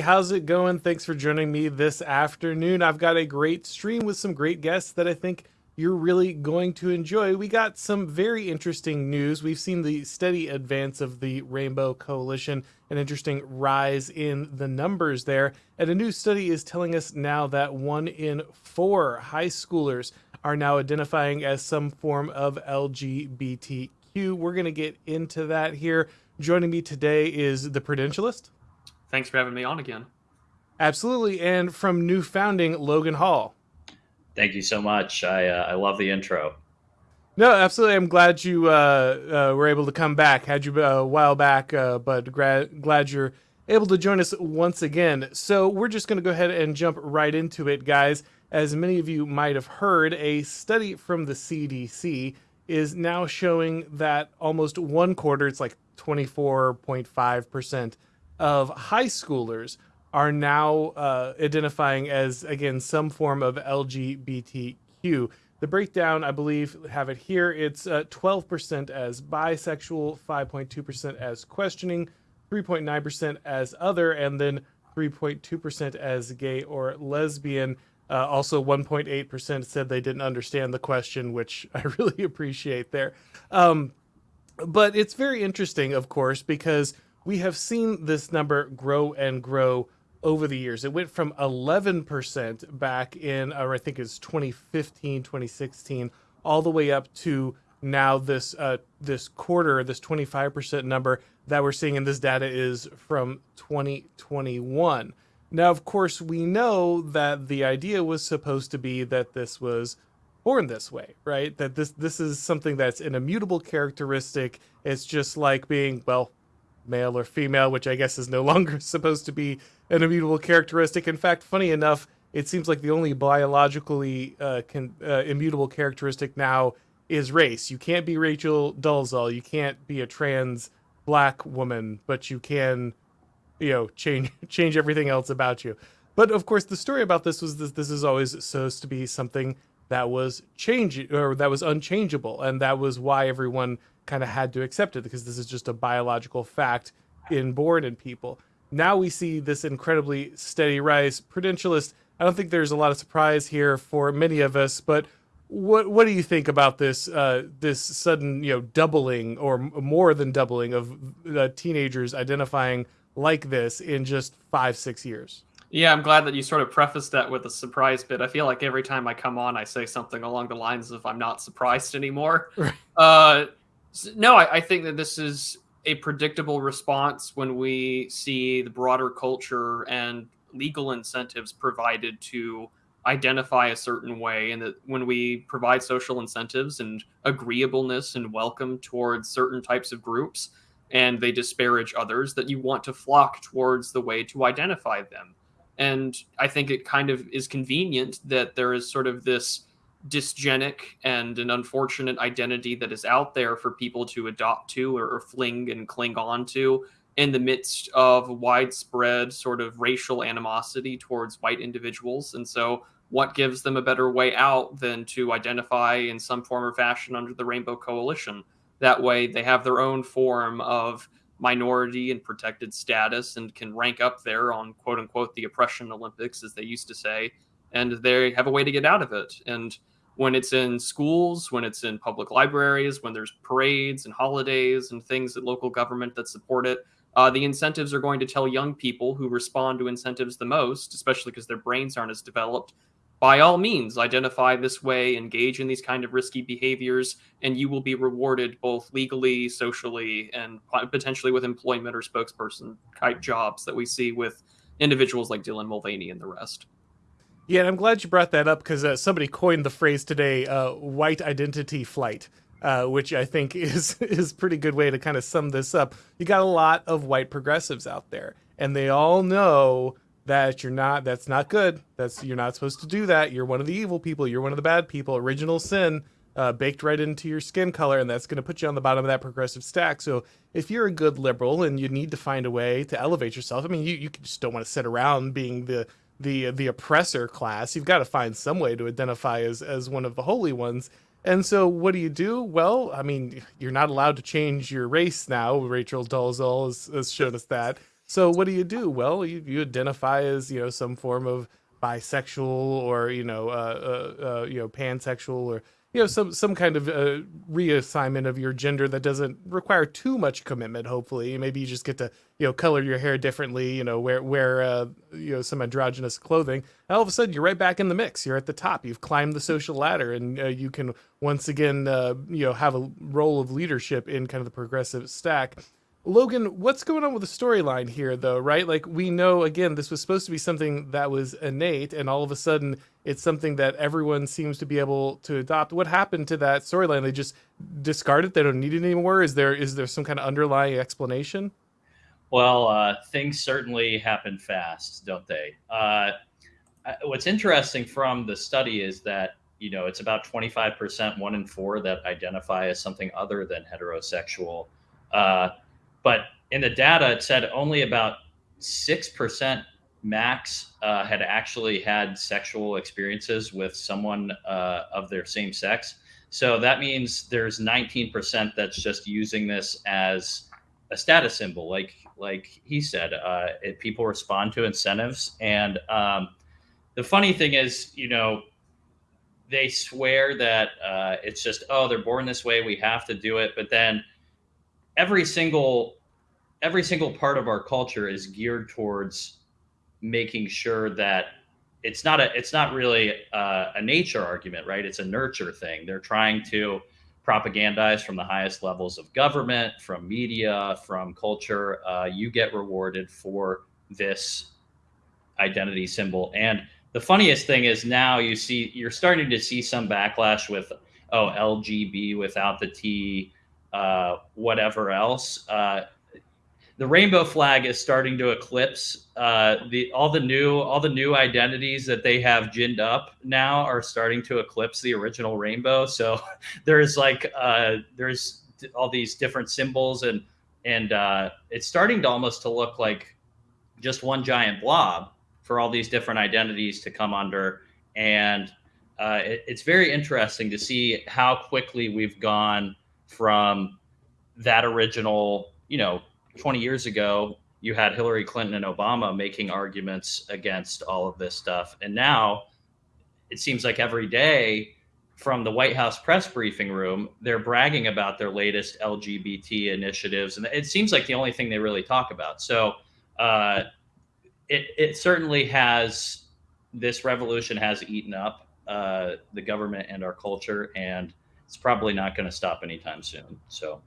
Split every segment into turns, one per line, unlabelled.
How's it going? Thanks for joining me this afternoon. I've got a great stream with some great guests that I think you're really going to enjoy. We got some very interesting news. We've seen the steady advance of the Rainbow Coalition, an interesting rise in the numbers there. And a new study is telling us now that one in four high schoolers are now identifying as some form of LGBTQ. We're going to get into that here. Joining me today is the Prudentialist.
Thanks for having me on again.
Absolutely. And from New Founding, Logan Hall.
Thank you so much. I, uh, I love the intro.
No, absolutely. I'm glad you uh, uh, were able to come back. Had you uh, a while back, uh, but gra- glad you're able to join us once again. So we're just going to go ahead and jump right into it, guys. As many of you might have heard, a study from the CDC is now showing that almost one quarter, it's like 24.5% of high schoolers are now uh, identifying as again some form of LGBTQ. The breakdown, I believe, have it here. It's uh, 12% as bisexual, 5.2% as questioning, 3.9% as other, and then 3.2% as gay or lesbian. Uh, also, 1.8% said they didn't understand the question, which I really appreciate there. Um, but it's very interesting, of course, because we have seen this number grow and grow over the years. It went from 11% back in, or I think it's 2015, 2016, all the way up to now this uh, this quarter, this 25% number that we're seeing in this data is from 2021. Now, of course, we know that the idea was supposed to be that this was born this way, right? That this this is something that's an immutable characteristic. It's just like being, well, male or female, which I guess is no longer supposed to be an immutable characteristic. In fact, funny enough, it seems like the only biologically uh, uh, immutable characteristic now is race. You can't be Rachel Dolezal. You can't be a trans black woman, but you can, you know, change change everything else about you. But of course, the story about this was this, this is always supposed to be something that was change or that was unchangeable, and that was why everyone kind of had to accept it because this is just a biological fact inborn in people. Now we see this incredibly steady rise. Prudentialist, I don't think there's a lot of surprise here for many of us, but what what do you think about this uh, this sudden you know doubling or more than doubling of uh, teenagers identifying like this in just five six years?
Yeah, I'm glad that you sort of prefaced that with a surprise bit. I feel like every time I come on, I say something along the lines of "I'm not surprised anymore." Right. Uh, no, I, I think that this is a predictable response when we see the broader culture and legal incentives provided to identify a certain way and that when we provide social incentives and agreeableness and welcome towards certain types of groups and they disparage others that you want to flock towards the way to identify them. And i think it kind of is convenient that there is sort of this dysgenic and an unfortunate identity that is out there for people to adopt to or, or fling and cling on to in the midst of widespread sort of racial animosity towards white individuals. And so, what gives them a better way out than to identify in some form or fashion under the Rainbow Coalition? That way, they have their own form of minority and protected status and can rank up there on quote unquote the oppression Olympics, as they used to say, and they have a way to get out of it. And when it's in schools, when it's in public libraries, when there's parades and holidays and things at local government that support it, uh, the incentives are going to tell young people who respond to incentives the most, especially because their brains aren't as developed, by all means, identify this way, engage in these kind of risky behaviors, and you will be rewarded both legally, socially, and potentially with employment or spokesperson type jobs that we see with individuals like Dylan Mulvaney and the rest.
Yeah, and I'm glad you brought that up because uh, somebody coined the phrase today, uh, "white identity flight," uh, which I think is is pretty good way to kind of sum this up. You got a lot of white progressives out there, and they all know that you're not. That's not good. That's you're not supposed to do that. You're one of the evil people. You're one of the bad people. Original sin. Uh, baked right into your skin color, and that's going to put you on the bottom of that progressive stack. So, if you're a good liberal and you need to find a way to elevate yourself, I mean, you, you just don't want to sit around being the the the oppressor class. You've got to find some way to identify as as one of the holy ones. And so, what do you do? Well, I mean, you're not allowed to change your race now. Rachel Dolezal has, has showed us that. So what do you do? Well, you, you identify as you know some form of bisexual or you know uh, uh, uh, you know pansexual or you know some some kind of uh, reassignment of your gender that doesn't require too much commitment hopefully maybe you just get to you know color your hair differently you know wear wear uh, you know some androgynous clothing and all of a sudden you're right back in the mix you're at the top you've climbed the social ladder and uh, you can once again uh, you know have a role of leadership in kind of the progressive stack Logan, what's going on with the storyline here, though, right? Like, we know, again, this was supposed to be something that was innate, and all of a sudden it's something that everyone seems to be able to adopt. What happened to that storyline? They just discard it? They don't need it anymore? Is there is there some kind of underlying explanation?
Well, uh, things certainly happen fast, don't they? Uh, what's interesting from the study is that you know it's about 25% one in four that identify as something other than heterosexual uh, but in the data, it said only about 6% max uh, had actually had sexual experiences with someone uh, of their same sex. So that means there's 19% that's just using this as a status symbol, like like he said. Uh, it, people respond to incentives, and um, the funny thing is, you know, they swear that uh, it's just oh they're born this way, we have to do it, but then every single every single part of our culture is geared towards making sure that it's not a it's not really a, a nature argument right? It's a nurture thing. They're trying to propagandize from the highest levels of government from media from culture uh, you get rewarded for this identity symbol and the funniest thing is now you see you're starting to see some backlash with oh lgb without the t uh, whatever else. Uh, the rainbow flag is starting to eclipse uh, the all the new all the new identities that they have ginned up now are starting to eclipse the original rainbow. So there's like uh, there's all these different symbols and and uh, it's starting to almost to look like just one giant blob for all these different identities to come under and uh, it, it's very interesting to see how quickly we've gone from that original, you know, 20 years ago, you had Hillary Clinton and Obama making arguments against all of this stuff. And now it seems like every day from the White House press briefing room, they're bragging about their latest LGBT initiatives. And it seems like the only thing they really talk about. So uh, it, it certainly has, this revolution has eaten up uh, the government and our culture. And it's probably not going to stop anytime soon. So.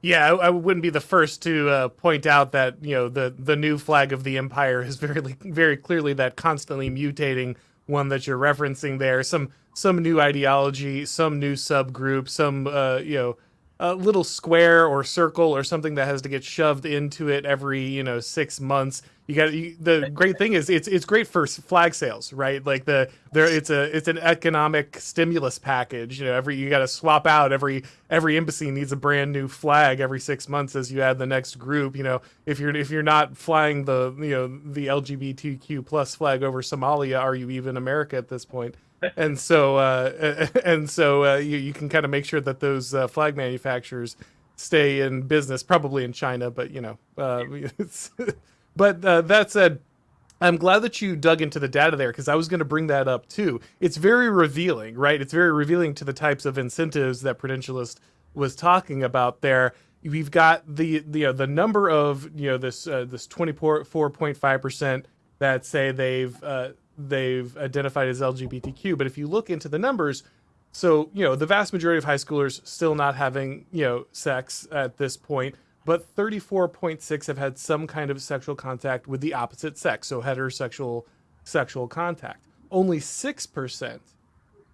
Yeah, I, I, wouldn't be the first to uh, point out that you know the the new flag of the empire is very very clearly that constantly mutating one that you're referencing there. Some some new ideology, some new subgroup, some uh, you know a little square or circle or something that has to get shoved into it every you know six months. You got the great thing is it's it's great for flag sales right? Like the there it's a it's an economic stimulus package you know every you got to swap out every every embassy needs a brand new flag every six months as you add the next group you know. If you're if you're not flying the you know the lgbtq plus flag over somalia are you even america at this point and so uh, and so uh, you, you can kind of make sure that those uh, flag manufacturers stay in business, probably in China, but you know, uh, but uh, that said, I'm glad that you dug into the data there because I was going to bring that up too. It's very revealing, right? It's very revealing to the types of incentives that Prudentialist was talking about there. We've got the the uh, the number of you know this this 24.5 percent that say they've they've identified as LGBTQ. But if you look into the numbers, so you know the vast majority of high schoolers still not having you know sex at this point, but 34.6 have had some kind of sexual contact with the opposite sex, so heterosexual sexual contact. Only six percent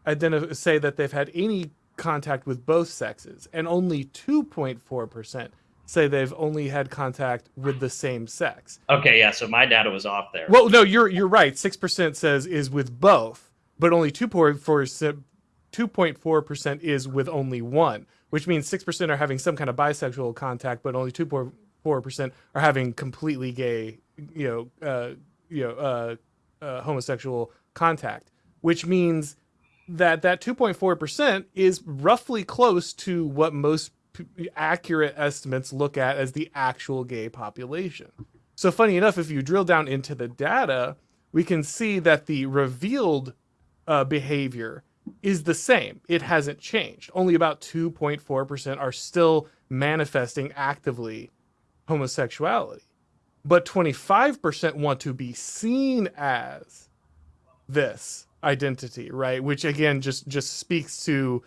identify say that they've had any contact with both sexes, and only 2.4 percent say they've only had contact with the same sex.
Okay, yeah, so my data was off there.
Well, no, you're you're right. Six percent says is with both, but only 2.4% is with only one, which means six percent are having some kind of bisexual contact, but only two point four percent are having completely gay, you know, uh, you know, uh, uh, homosexual contact, which means that that 2.4% is roughly close to what most accurate estimates look at as the actual gay population. So, funny enough, if you drill down into the data, we can see that the revealed uh, behavior is the same. It hasn't changed. Only about 2.4% are still manifesting actively homosexuality. But 25% want to be seen as this identity, right? Which again just just speaks to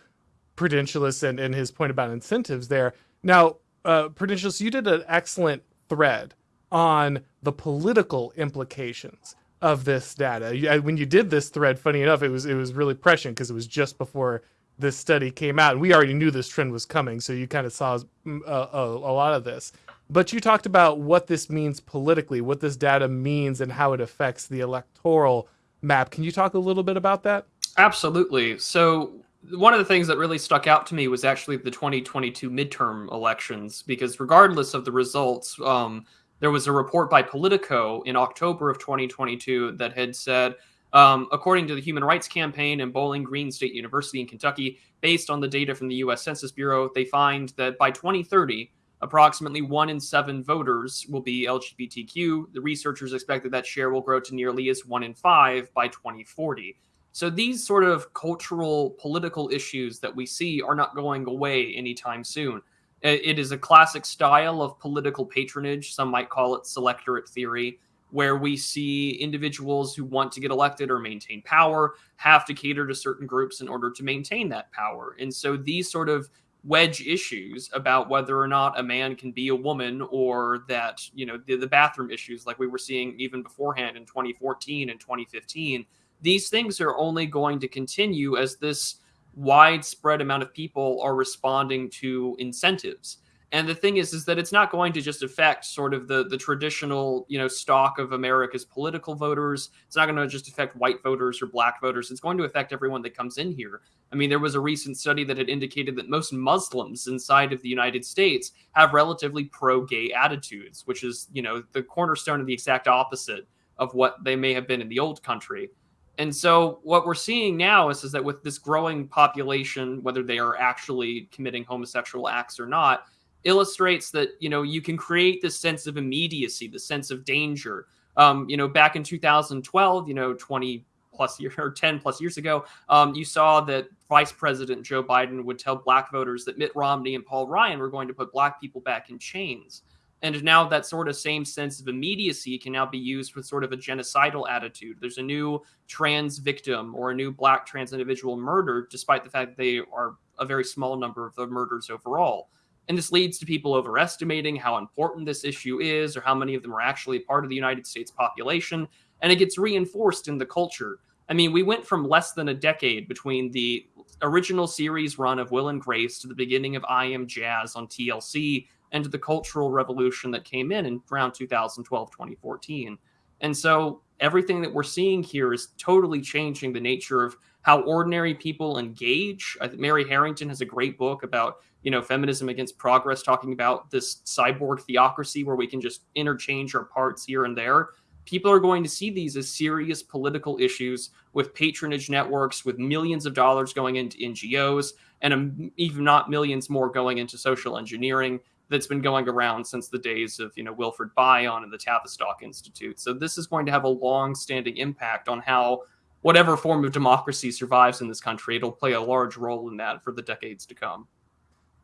Prudentialist and, and his point about incentives there. Now, uh, Prudentialist, you did an excellent thread on the political implications of this data. When you did this thread, funny enough, it was it was really prescient because it was just before this study came out, and we already knew this trend was coming. So you kind of saw mm, a, a, a lot of this. But you talked about what this means politically, what this data means, and how it affects the electoral map. Can you talk a little bit about that?
Absolutely. So one of the things that really stuck out to me was actually the 2022 midterm elections, because regardless of the results, um, there was a report by Politico in October of 2022 that had said, um, according to the Human Rights Campaign and Bowling Green State University in Kentucky, based on the data from the U.S. Census Bureau, they find that by 2030, approximately one in seven voters will be LGBTQ. The researchers expect that that share will grow to nearly as one in five by 2040. So these sort of cultural, political issues that we see are not going away anytime soon. It is a classic style of political patronage. Some might call it selectorate theory, where we see individuals who want to get elected or maintain power have to cater to certain groups in order to maintain that power. And so these sort of wedge issues about whether or not a man can be a woman or that, you know, the, the bathroom issues like we were seeing even beforehand in 2014 and 2015, these things are only going to continue as this widespread amount of people are responding to incentives. And the thing is, is that it's not going to just affect sort of the the traditional, you know, stock of America's political voters. It's not going to just affect white voters or black voters. It's going to affect everyone that comes in here. I mean, there was a recent study that had indicated that most Muslims inside of the United States have relatively pro-gay attitudes, which is, you know, the cornerstone of the exact opposite of what they may have been in the old country. And so what we're seeing now is, is that with this growing population, whether they are actually committing homosexual acts or not, illustrates that, you know, you can create this sense of immediacy, the sense of danger. Um, you know, back in 2012, you know, 20 plus year or 10 plus years ago, um, you saw that Vice President Joe Biden would tell black voters that Mitt Romney and Paul Ryan were going to put black people back in chains. And now that sort of same sense of immediacy can now be used with sort of a genocidal attitude. There's a new trans victim or a new black trans individual murdered, despite the fact that they are a very small number of the murders overall. And this leads to people overestimating how important this issue is or how many of them are actually part of the United States population. And it gets reinforced in the culture. I mean, we went from less than a decade between the original series run of Will and Grace to the beginning of I Am Jazz on TLC and to the cultural revolution that came in in around 2012, 2014. And so everything that we're seeing here is totally changing the nature of how ordinary people engage. Mary Harrington has a great book about, you know, feminism against progress, talking about this cyborg theocracy where we can just interchange our parts here and there. People are going to see these as serious political issues with patronage networks, with millions of dollars going into NGOs, and um, even not millions more going into social engineering that's been going around since the days of you know Wilfred Bion and the Tavistock Institute. So this is going to have a long-standing impact on how whatever form of democracy survives in this country. It'll play a large role in that for the decades to come.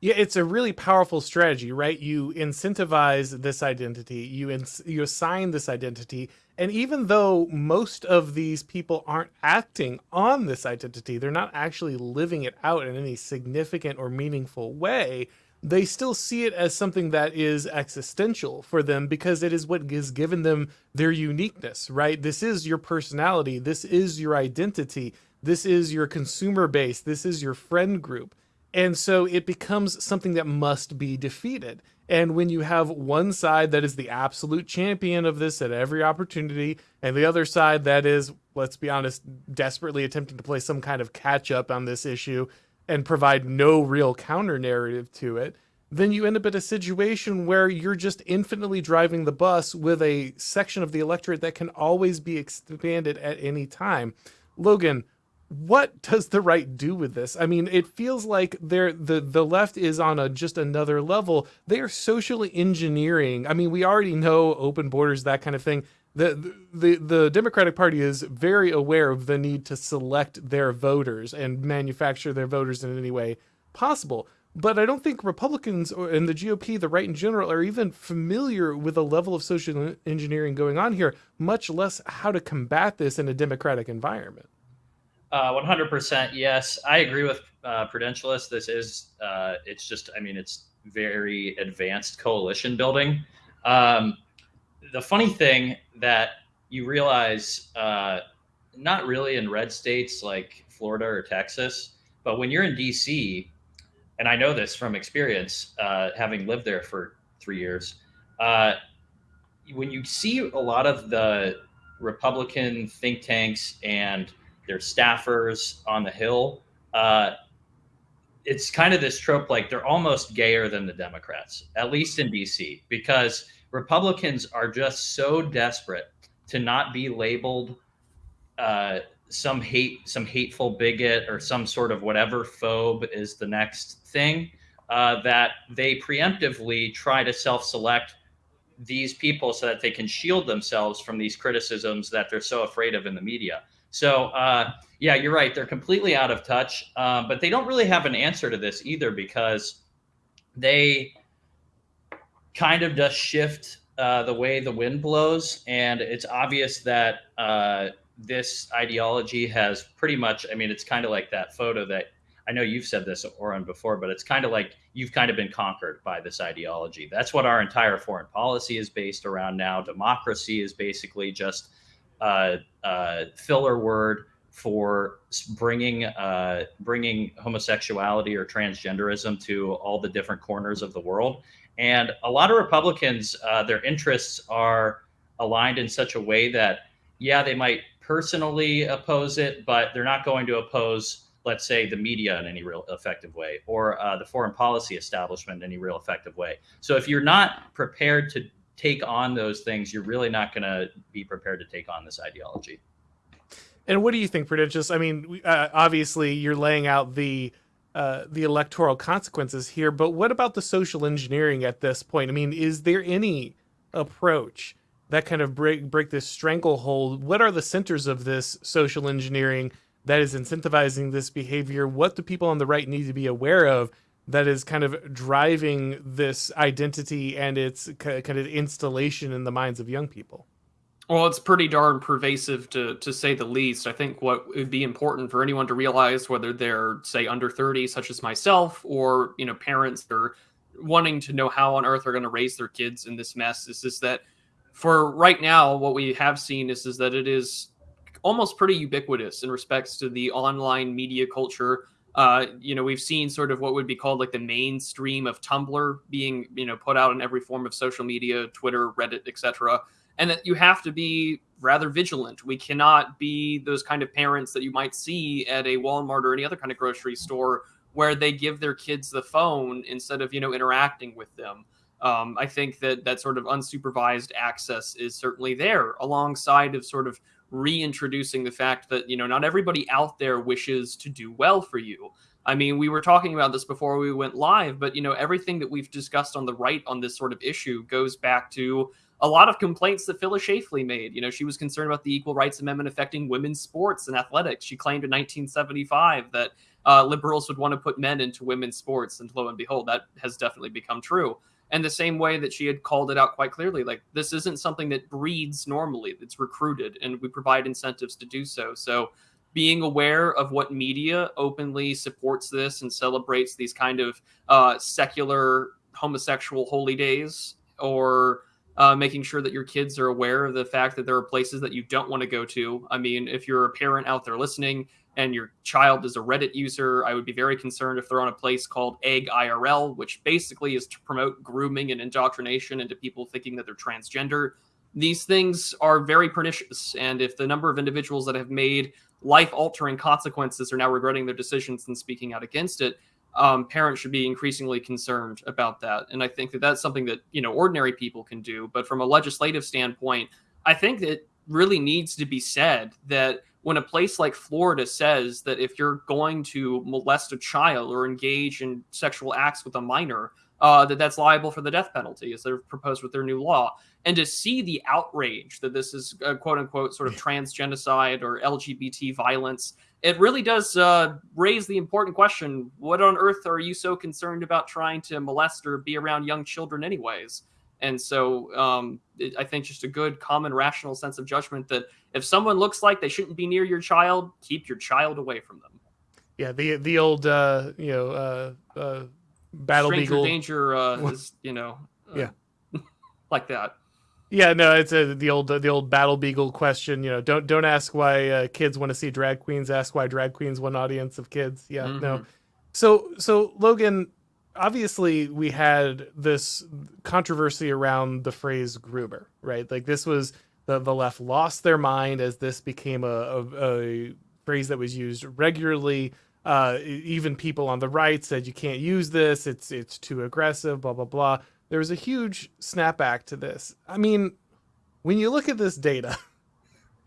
Yeah, it's a really powerful strategy, right? You incentivize this identity, you ins- you assign this identity, and even though most of these people aren't acting on this identity, they're not actually living it out in any significant or meaningful way they still see it as something that is existential for them because it is what has given them their uniqueness, right? This is your personality, this is your identity, this is your consumer base, this is your friend group. And so it becomes something that must be defeated. And when you have one side that is the absolute champion of this at every opportunity, and the other side that is, let's be honest, desperately attempting to play some kind of catch up on this issue, and provide no real counter narrative to it, then you end up in a situation where you're just infinitely driving the bus with a section of the electorate that can always be expanded at any time. Logan, what does the right do with this? I mean, it feels like they're the the left is on a just another level. They are socially engineering. I mean, we already know open borders, that kind of thing. The, the the Democratic Party is very aware of the need to select their voters and manufacture their voters in any way possible. But I don't think Republicans or, and the GOP, the right in general, are even familiar with the level of social engineering going on here, much less how to combat this in a democratic environment.
Uh, 100% yes. I agree with uh, Prudentialist. This is, uh, it's just, I mean, it's very advanced coalition building. Um, the funny thing that you realize, uh, not really in red states like Florida or Texas, but when you're in DC, and I know this from experience, uh, having lived there for three years, uh, when you see a lot of the Republican think tanks and their staffers on the Hill, uh, it's kind of this trope like they're almost gayer than the Democrats, at least in DC, because Republicans are just so desperate to not be labeled uh, some hate, some hateful bigot, or some sort of whatever phobe is the next thing uh, that they preemptively try to self-select these people so that they can shield themselves from these criticisms that they're so afraid of in the media. So uh, yeah, you're right. They're completely out of touch, uh, but they don't really have an answer to this either because they kind of just shift uh, the way the wind blows, and it's obvious that uh, this ideology has pretty much. I mean, it's kind of like that photo that I know you've said this, Auron, before, but it's kind of like you've kind of been conquered by this ideology. That's what our entire foreign policy is based around now. Democracy is basically just a, a filler word for bringing uh, bringing homosexuality or transgenderism to all the different corners of the world. And a lot of Republicans, uh, their interests are aligned in such a way that, yeah, they might personally oppose it, but they're not going to oppose, let's say, the media in any real effective way or uh, the foreign policy establishment in any real effective way. So if you're not prepared to take on those things, you're really not going to be prepared to take on this ideology.
And what do you think, Prudentius? I mean, uh, obviously, you're laying out the uh, the electoral consequences here, but what about the social engineering at this point? I mean, is there any approach that kind of break break this stranglehold? What are the centers of this social engineering that is incentivizing this behavior? What do people on the right need to be aware of that is kind of driving this identity and its kind of installation in the minds of young people?
Well, it's pretty darn pervasive to to say the least. I think what would be important for anyone to realize, whether they're say under 30, such as myself, or you know, parents that are wanting to know how on earth they're going to raise their kids in this mess, is just that for right now, what we have seen is is that it is almost pretty ubiquitous in respects to the online media culture. Uh, you know, we've seen sort of what would be called like the mainstream of Tumblr being, you know, put out in every form of social media, Twitter, Reddit, etc and that you have to be rather vigilant. We cannot be those kind of parents that you might see at a Walmart or any other kind of grocery store where they give their kids the phone instead of you know interacting with them. Um, I think that that sort of unsupervised access is certainly there, alongside of sort of reintroducing the fact that you know not everybody out there wishes to do well for you. I mean, we were talking about this before we went live, but you know everything that we've discussed on the right on this sort of issue goes back to a lot of complaints that Phyllis Schlafly made. You know, she was concerned about the Equal Rights Amendment affecting women's sports and athletics. She claimed in 1975 that uh, liberals would want to put men into women's sports, and lo and behold, that has definitely become true. And the same way that she had called it out quite clearly, like this isn't something that breeds normally; it's recruited, and we provide incentives to do so. So being aware of what media openly supports this and celebrates these kind of uh, secular homosexual holy days or uh, making sure that your kids are aware of the fact that there are places that you don't want to go to. I mean, if you're a parent out there listening and your child is a Reddit user, I would be very concerned if they're on a place called Egg IRL, which basically is to promote grooming and indoctrination into people thinking that they're transgender. These things are very pernicious. And if the number of individuals that have made life altering consequences are now regretting their decisions and speaking out against it, um, parents should be increasingly concerned about that. And I think that that's something that, you know, ordinary people can do. But from a legislative standpoint, I think that really needs to be said that when a place like Florida says that if you're going to molest a child or engage in sexual acts with a minor, uh, that that's liable for the death penalty, as they're proposed with their new law. And to see the outrage that this is uh, quote unquote sort of trans genocide or LGBT violence, it really does uh, raise the important question: What on earth are you so concerned about trying to molest or be around young children, anyways? And so um, it, I think just a good, common, rational sense of judgment that if someone looks like they shouldn't be near your child, keep your child away from them.
Yeah, the the old uh, you know uh, uh, battle
Stranger
beagle
danger uh, is you know uh,
Yeah.
like that.
Yeah, no, it's a, the old the old battle beagle question. You know, don't don't ask why uh, kids want to see drag queens. Ask why drag queens want audience of kids. Yeah, no.
Mhm.
So so Logan, obviously we had this controversy around the phrase groomer, right? Like this was the the left lost their mind as this became a a, a phrase that was used regularly. Uh, even people on the right said you can't use this. It's it's too aggressive. Blah blah blah. There was a huge snapback to this. I mean, when you look at this data,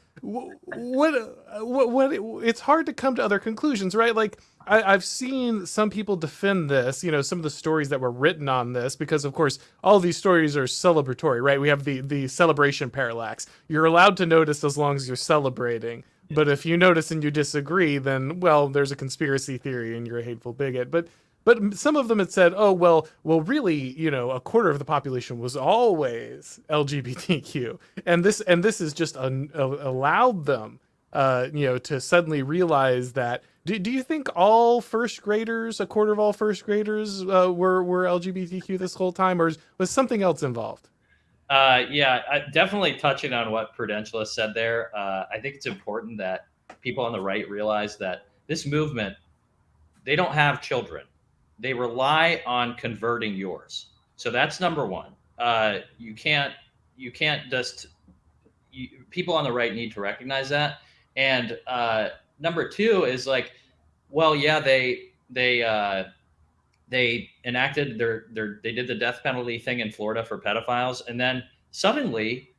wh- what what what it's hard to come to other conclusions, right? Like I, I've seen some people defend this, you know, some of the stories that were written on this, because of course all these stories are celebratory, right? We have the the celebration parallax. You're allowed to notice as long as you're celebrating. But if you notice and you disagree, then well, there's a conspiracy theory and you're a hateful bigot. But but some of them had said, oh well, well really, you know, a quarter of the population was always LGBTQ, and this and this is just un, allowed them, uh, you know, to suddenly realize that. Do, do you think all first graders, a quarter of all first graders, uh, were were LGBTQ this whole time, or was something else involved?
Uh, yeah, I, definitely touching on what Prudentialist said there. Uh, I think it's important that people on the right realize that this movement, they don't have children. They rely on converting yours. So that's number one. Uh, you can't, you can't just. You, people on the right need to recognize that. And uh, number two is like, well, yeah, they they uh, they enacted their their they did the death penalty thing in Florida for pedophiles, and then suddenly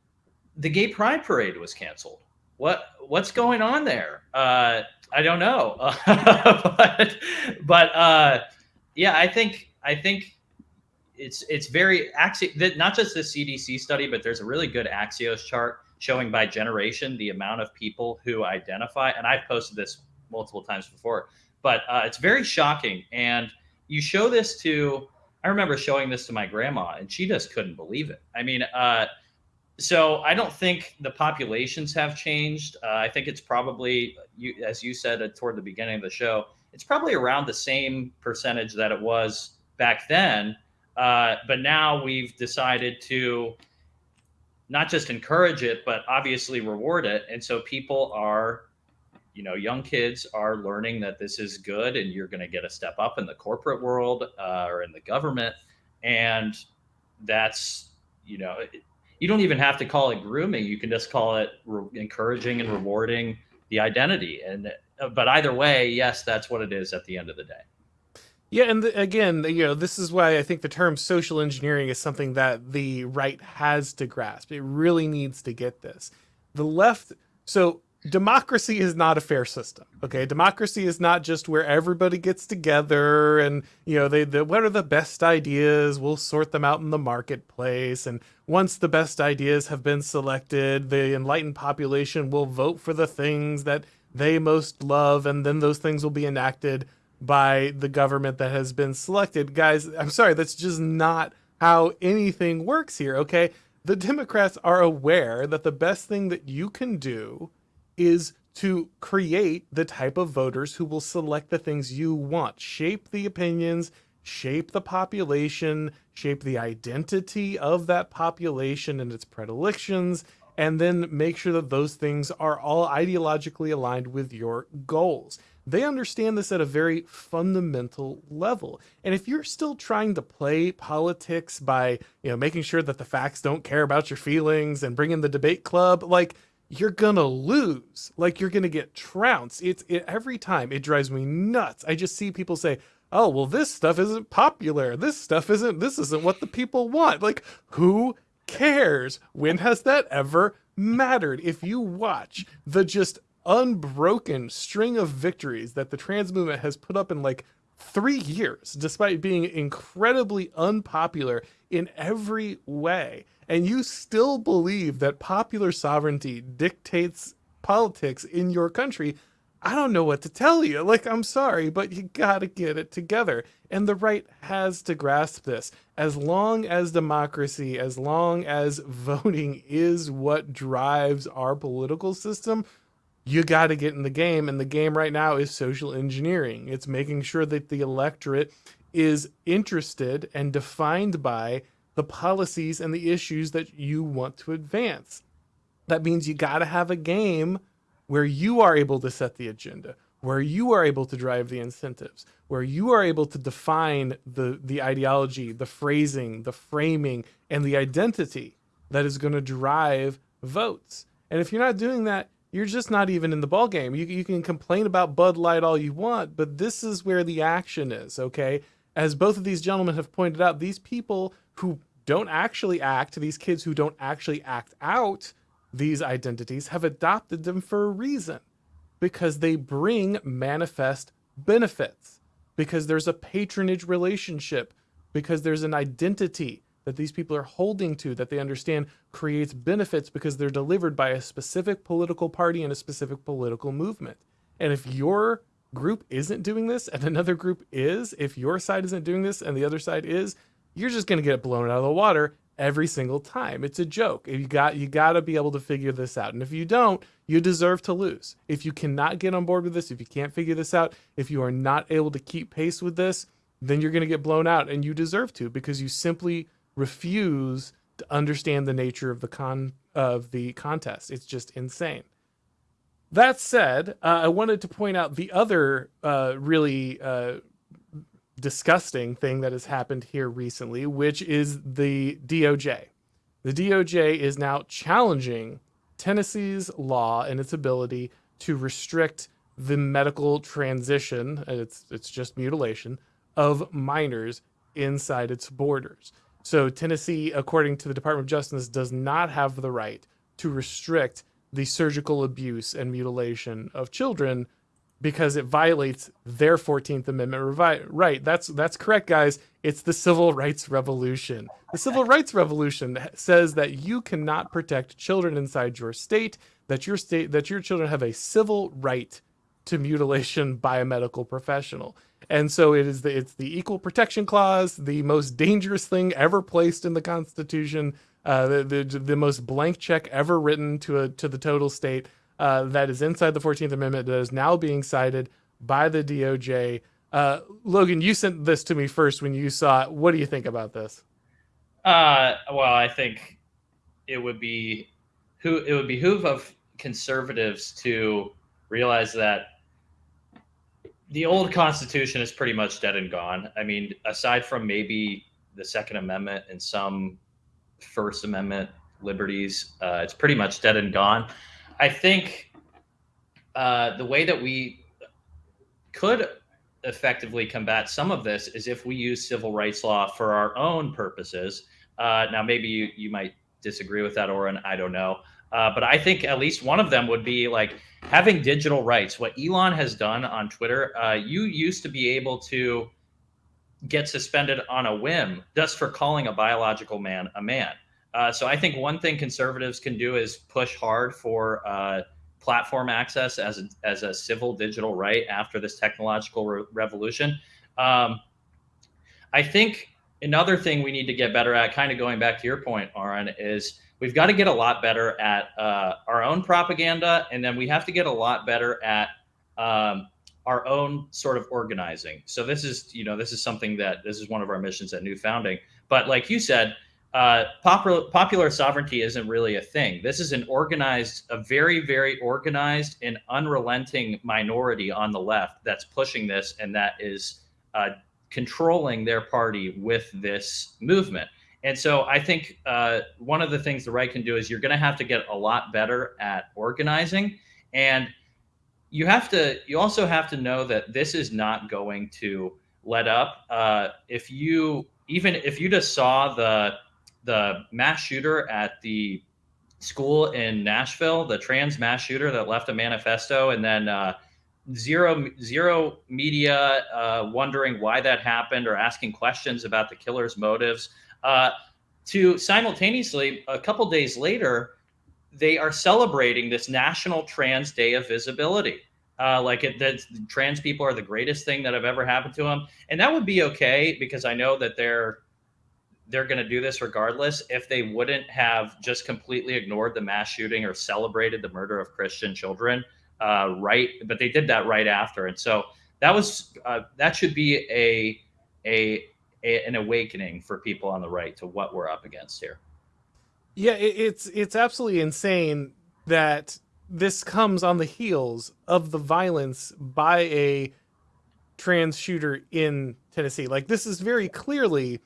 the gay pride parade was canceled. What what's going on there? Uh, I don't know, but but uh, yeah, I think I think it's it's very axi not just the CDC study, but there's a really good Axios chart showing by generation the amount of people who identify. And I've posted this multiple times before, but uh, it's very shocking. And you show this to I remember showing this to my grandma, and she just couldn't believe it. I mean, uh, so I don't think the populations have changed. Uh, I think it's probably, you, as you said uh, toward the beginning of the show, it's probably around the same percentage that it was back then. Uh, but now we've decided to not just encourage it, but obviously reward it. And so people are, you know, young kids are learning that this is good and you're going to get a step up in the corporate world uh, or in the government. And that's, you know, you don't even have to call it grooming. You can just call it encouraging and rewarding the identity. And, but either way, yes, that's what it is at the end of the day.
Yeah, and the, again, you know, this is why I think the term social engineering is something that the right has to grasp. It really needs to get this. The left, so democracy is not a fair system. Okay, democracy is not just where everybody gets together and you know they the, what are the best ideas? We'll sort them out in the marketplace, and once the best ideas have been selected, the enlightened population will vote for the things that they most love, and then those things will be enacted by the government that has been selected. Guys, I'm sorry, that's just not how anything works here, okay? The Democrats are aware that the best thing that you can do is to create the type of voters who will select the things you want, shape the opinions, shape the population, shape the identity of that population and its predilections, and then make sure that those things are all ideologically aligned with your goals. They understand this at a very fundamental level. And if you're still trying to play politics by, you know, making sure that the facts don't care about your feelings and bring in the debate club, like you're gonna lose. Like you're gonna get trounced. It's it, every time it drives me nuts. I just see people say, "Oh, well, this stuff isn't popular. This stuff isn't. This isn't what the people want." Like who cares? When has that ever mattered? If you watch the just unbroken string of victories that the trans movement has put up in like three years, despite being incredibly unpopular in every way. And you still believe that popular sovereignty dictates politics in your country. I don't know what to tell you. Like, I'm sorry, but you gotta get it together. And the right has to grasp this. As long as democracy, as long as voting is what drives our political system, you got to get in the game. And the game right now is social engineering. It's making sure that the electorate is interested and defined by the policies and the issues that you want to advance. That means you got to have a game where you are able to set the agenda, where you are able to drive the incentives, where you are able to define the, the ideology, the phrasing, the framing, and the identity that is going to drive votes. And if you're not doing that, you're just not even in the ball game. You, you can complain about Bud Light all you want, but this is where the action is, okay? As both of these gentlemen have pointed out, these people who don't actually act, these kids who don't actually act out these identities, have adopted them for a reason. Because they bring manifest benefits, because there's a patronage relationship, because there's an identity that these people are holding to that they understand creates benefits because they're delivered by a specific political party and a specific political movement. And if your group isn't doing this and another group is, if your side isn't doing this and the other side is, you're just going to get blown out of the water every single time. It's a joke. You got you got to be able to figure this out. And if you don't, you deserve to lose. If you cannot get on board with this, if you can't figure this out, if you are not able to keep pace with this, then you're going to get blown out and you deserve to because you simply refuse to understand the nature of the con of the contest. It's just insane. That said, uh, I wanted to point out the other uh, really uh, disgusting thing that has happened here recently, which is the DOJ. The DOJ is now challenging Tennessee's law and its ability to restrict the medical transition, it's it's just mutilation of minors inside its borders. So Tennessee, according to the Department of Justice, does not have the right to restrict the surgical abuse and mutilation of children because it violates their 14th Amendment right. That's that's correct, guys. It's the Civil Rights Revolution. The Civil Rights Revolution says that you cannot protect children inside your state, that your state that your children have a civil right to mutilation by a medical professional. And so it is the it's the equal protection clause, the most dangerous thing ever placed in the Constitution, uh, the, the, the most blank check ever written to a to the total state uh, that is inside the Fourteenth Amendment that is now being cited by the DOJ. Uh, Logan, you sent this to me first when you saw it. What do you think about this?
Uh, well, I think it would be who it would behoove of conservatives to realize that the old Constitution is pretty much dead and gone. I mean, aside from maybe the Second Amendment and some First Amendment liberties, uh, it's pretty much dead and gone. I think uh, the way that we could effectively combat some of this is if we use civil rights law for our own purposes. Uh, now, maybe you, you might disagree with that, Auron. I don't know. Uh, but I think at least one of them would be like having digital rights. What Elon has done on Twitter, uh, you used to be able to get suspended on a whim just for calling a biological man a man. Uh, so I think one thing conservatives can do is push hard for uh, platform access as a, as a civil digital right after this technological re- revolution. Um, I think another thing we need to get better at, kind of going back to your point, Aaron, is we've got to get a lot better at uh, our own propaganda, and then we have to get a lot better at um, our own sort of organizing. So this is, you know, this is something that this is one of our missions at New Founding. But like you said, uh, popular popular sovereignty isn't really a thing. This is an organized, a very very organized and unrelenting minority on the left that's pushing this, and that is uh, controlling their party with this movement. And so I think uh, one of the things the right can do is you're going to have to get a lot better at organizing. And you have to, you also have to know that this is not going to let up. Uh, if you, even if you just saw the, the mass shooter at the school in Nashville, the trans mass shooter that left a manifesto, and then uh, zero zero media uh, wondering why that happened or asking questions about the killer's motives. Uh, to simultaneously, a couple days later, they are celebrating this National Trans Day of Visibility. Uh, like it, that trans people are the greatest thing that have ever happened to them, and that would be okay because I know that they're they're going to do this regardless. If they wouldn't have just completely ignored the mass shooting or celebrated the murder of Christian children, uh, right? But they did that right after, and so that was uh, that should be a, a a an awakening for people on the right to what we're up against here.
Yeah, it, it's it's absolutely insane that this comes on the heels of the violence by a trans shooter in Tennessee. Like this is very clearly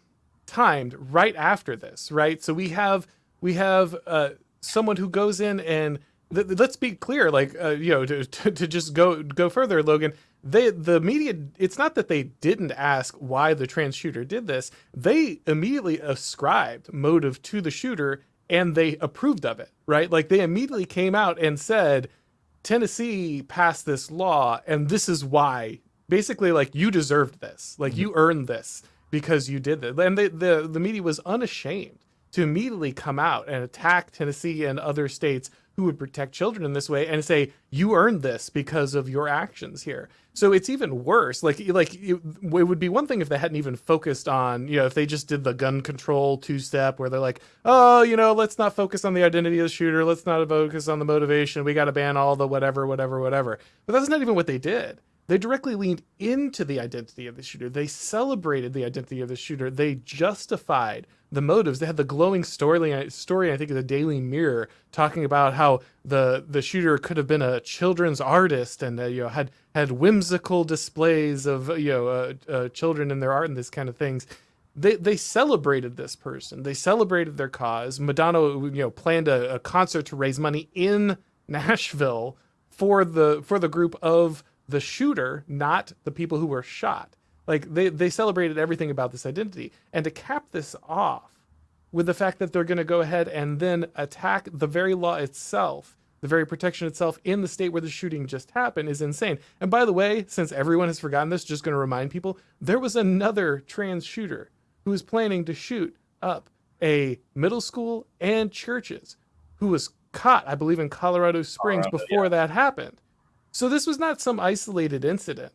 timed right after this, right? So we have we have uh, someone who goes in and th- let's be clear, like uh, you know, to, to, to just go go further, Logan. They the media. It's not that they didn't ask why the trans shooter did this. They immediately ascribed motive to the shooter and they approved of it, right? Like they immediately came out and said, Tennessee passed this law, and this is why. Basically, like you deserved this, like you earned this because you did that. And the, the the media was unashamed to immediately come out and attack Tennessee and other states who would protect children in this way and say you earned this because of your actions here. So it's even worse. Like like it, it would be one thing if they hadn't even focused on you know if they just did the gun control two step where they're like oh you know let's not focus on the identity of the shooter let's not focus on the motivation we got to ban all the whatever whatever whatever. But that's not even what they did. They directly leaned into the identity of the shooter. They celebrated the identity of the shooter. They justified the motives. They had the glowing story, story I think, of the Daily Mirror, talking about how the the shooter could have been a children's artist and uh, you know had had whimsical displays of you know uh, uh, children in their art and this kind of things. They they celebrated this person. They celebrated their cause. Madonna, you know, planned a, a concert to raise money in Nashville for the for the group of the shooter, not the people who were shot. Like they they celebrated everything about this identity, and to cap this off with the fact that they're going to go ahead and then attack the very law itself, the very protection itself in the state where the shooting just happened is insane. And by the way, since everyone has forgotten this, just going to remind people, there was another trans shooter who was planning to shoot up a middle school and churches who was caught, I believe, in Colorado Springs Colorado, before yeah. that happened. So this was not some isolated incident.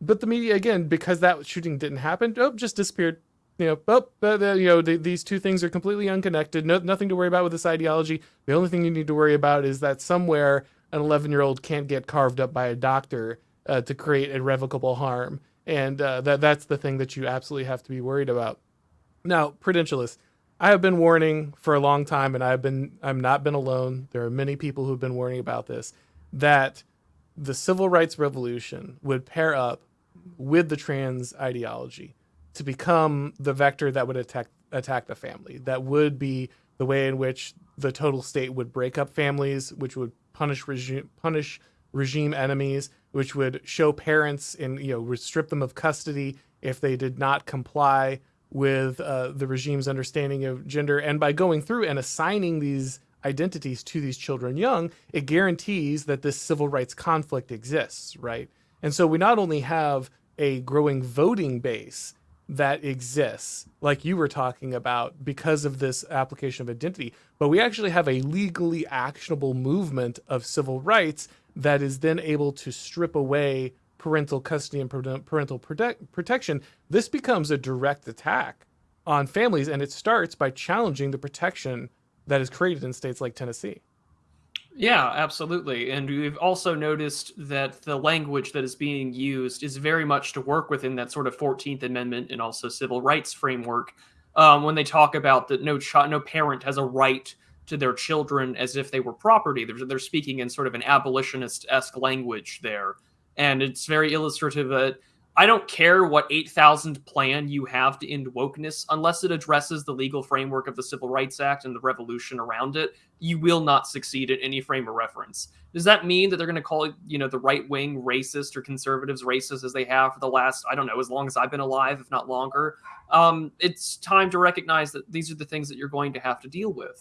But the media, again, because that shooting didn't happen, oh, just disappeared. You know, oh, uh, you know, these two things are completely unconnected. No, nothing to worry about with this ideology. The only thing you need to worry about is that somewhere an 11 year old can't get carved up by a doctor uh, to create irrevocable harm, and uh, that that's the thing that you absolutely have to be worried about. Now, prudentialists, I have been warning for a long time, and I've been I'm not been alone. There are many people who've been warning about this that the civil rights revolution would pair up with the trans ideology to become the vector that would attack attack the family. That would be the way in which the total state would break up families, which would punish regime punish regime enemies, which would show parents and you know strip them of custody if they did not comply with uh, the regime's understanding of gender. And by going through and assigning these identities to these children young, it guarantees that this civil rights conflict exists, right? And so we not only have a growing voting base that exists, like you were talking about, because of this application of identity, but we actually have a legally actionable movement of civil rights that is then able to strip away parental custody and parental protect- protection. This becomes a direct attack on families, and it starts by challenging the protection that is created in states like Tennessee.
Yeah, absolutely. And we've also noticed that the language that is being used is very much to work within that sort of 14th Amendment and also civil rights framework. Um, when they talk about that no child, no parent has a right to their children as if they were property. They're, they're speaking in sort of an abolitionist esque language there. And it's very illustrative that I don't care what 8,000 plan you have to end wokeness, unless it addresses the legal framework of the Civil Rights Act and the revolution around it, you will not succeed at any frame of reference. Does that mean that they're going to call, you know, the right wing racist or conservatives racist as they have for the last, I don't know, as long as I've been alive, if not longer? Um, it's time to recognize that these are the things that you're going to have to deal with.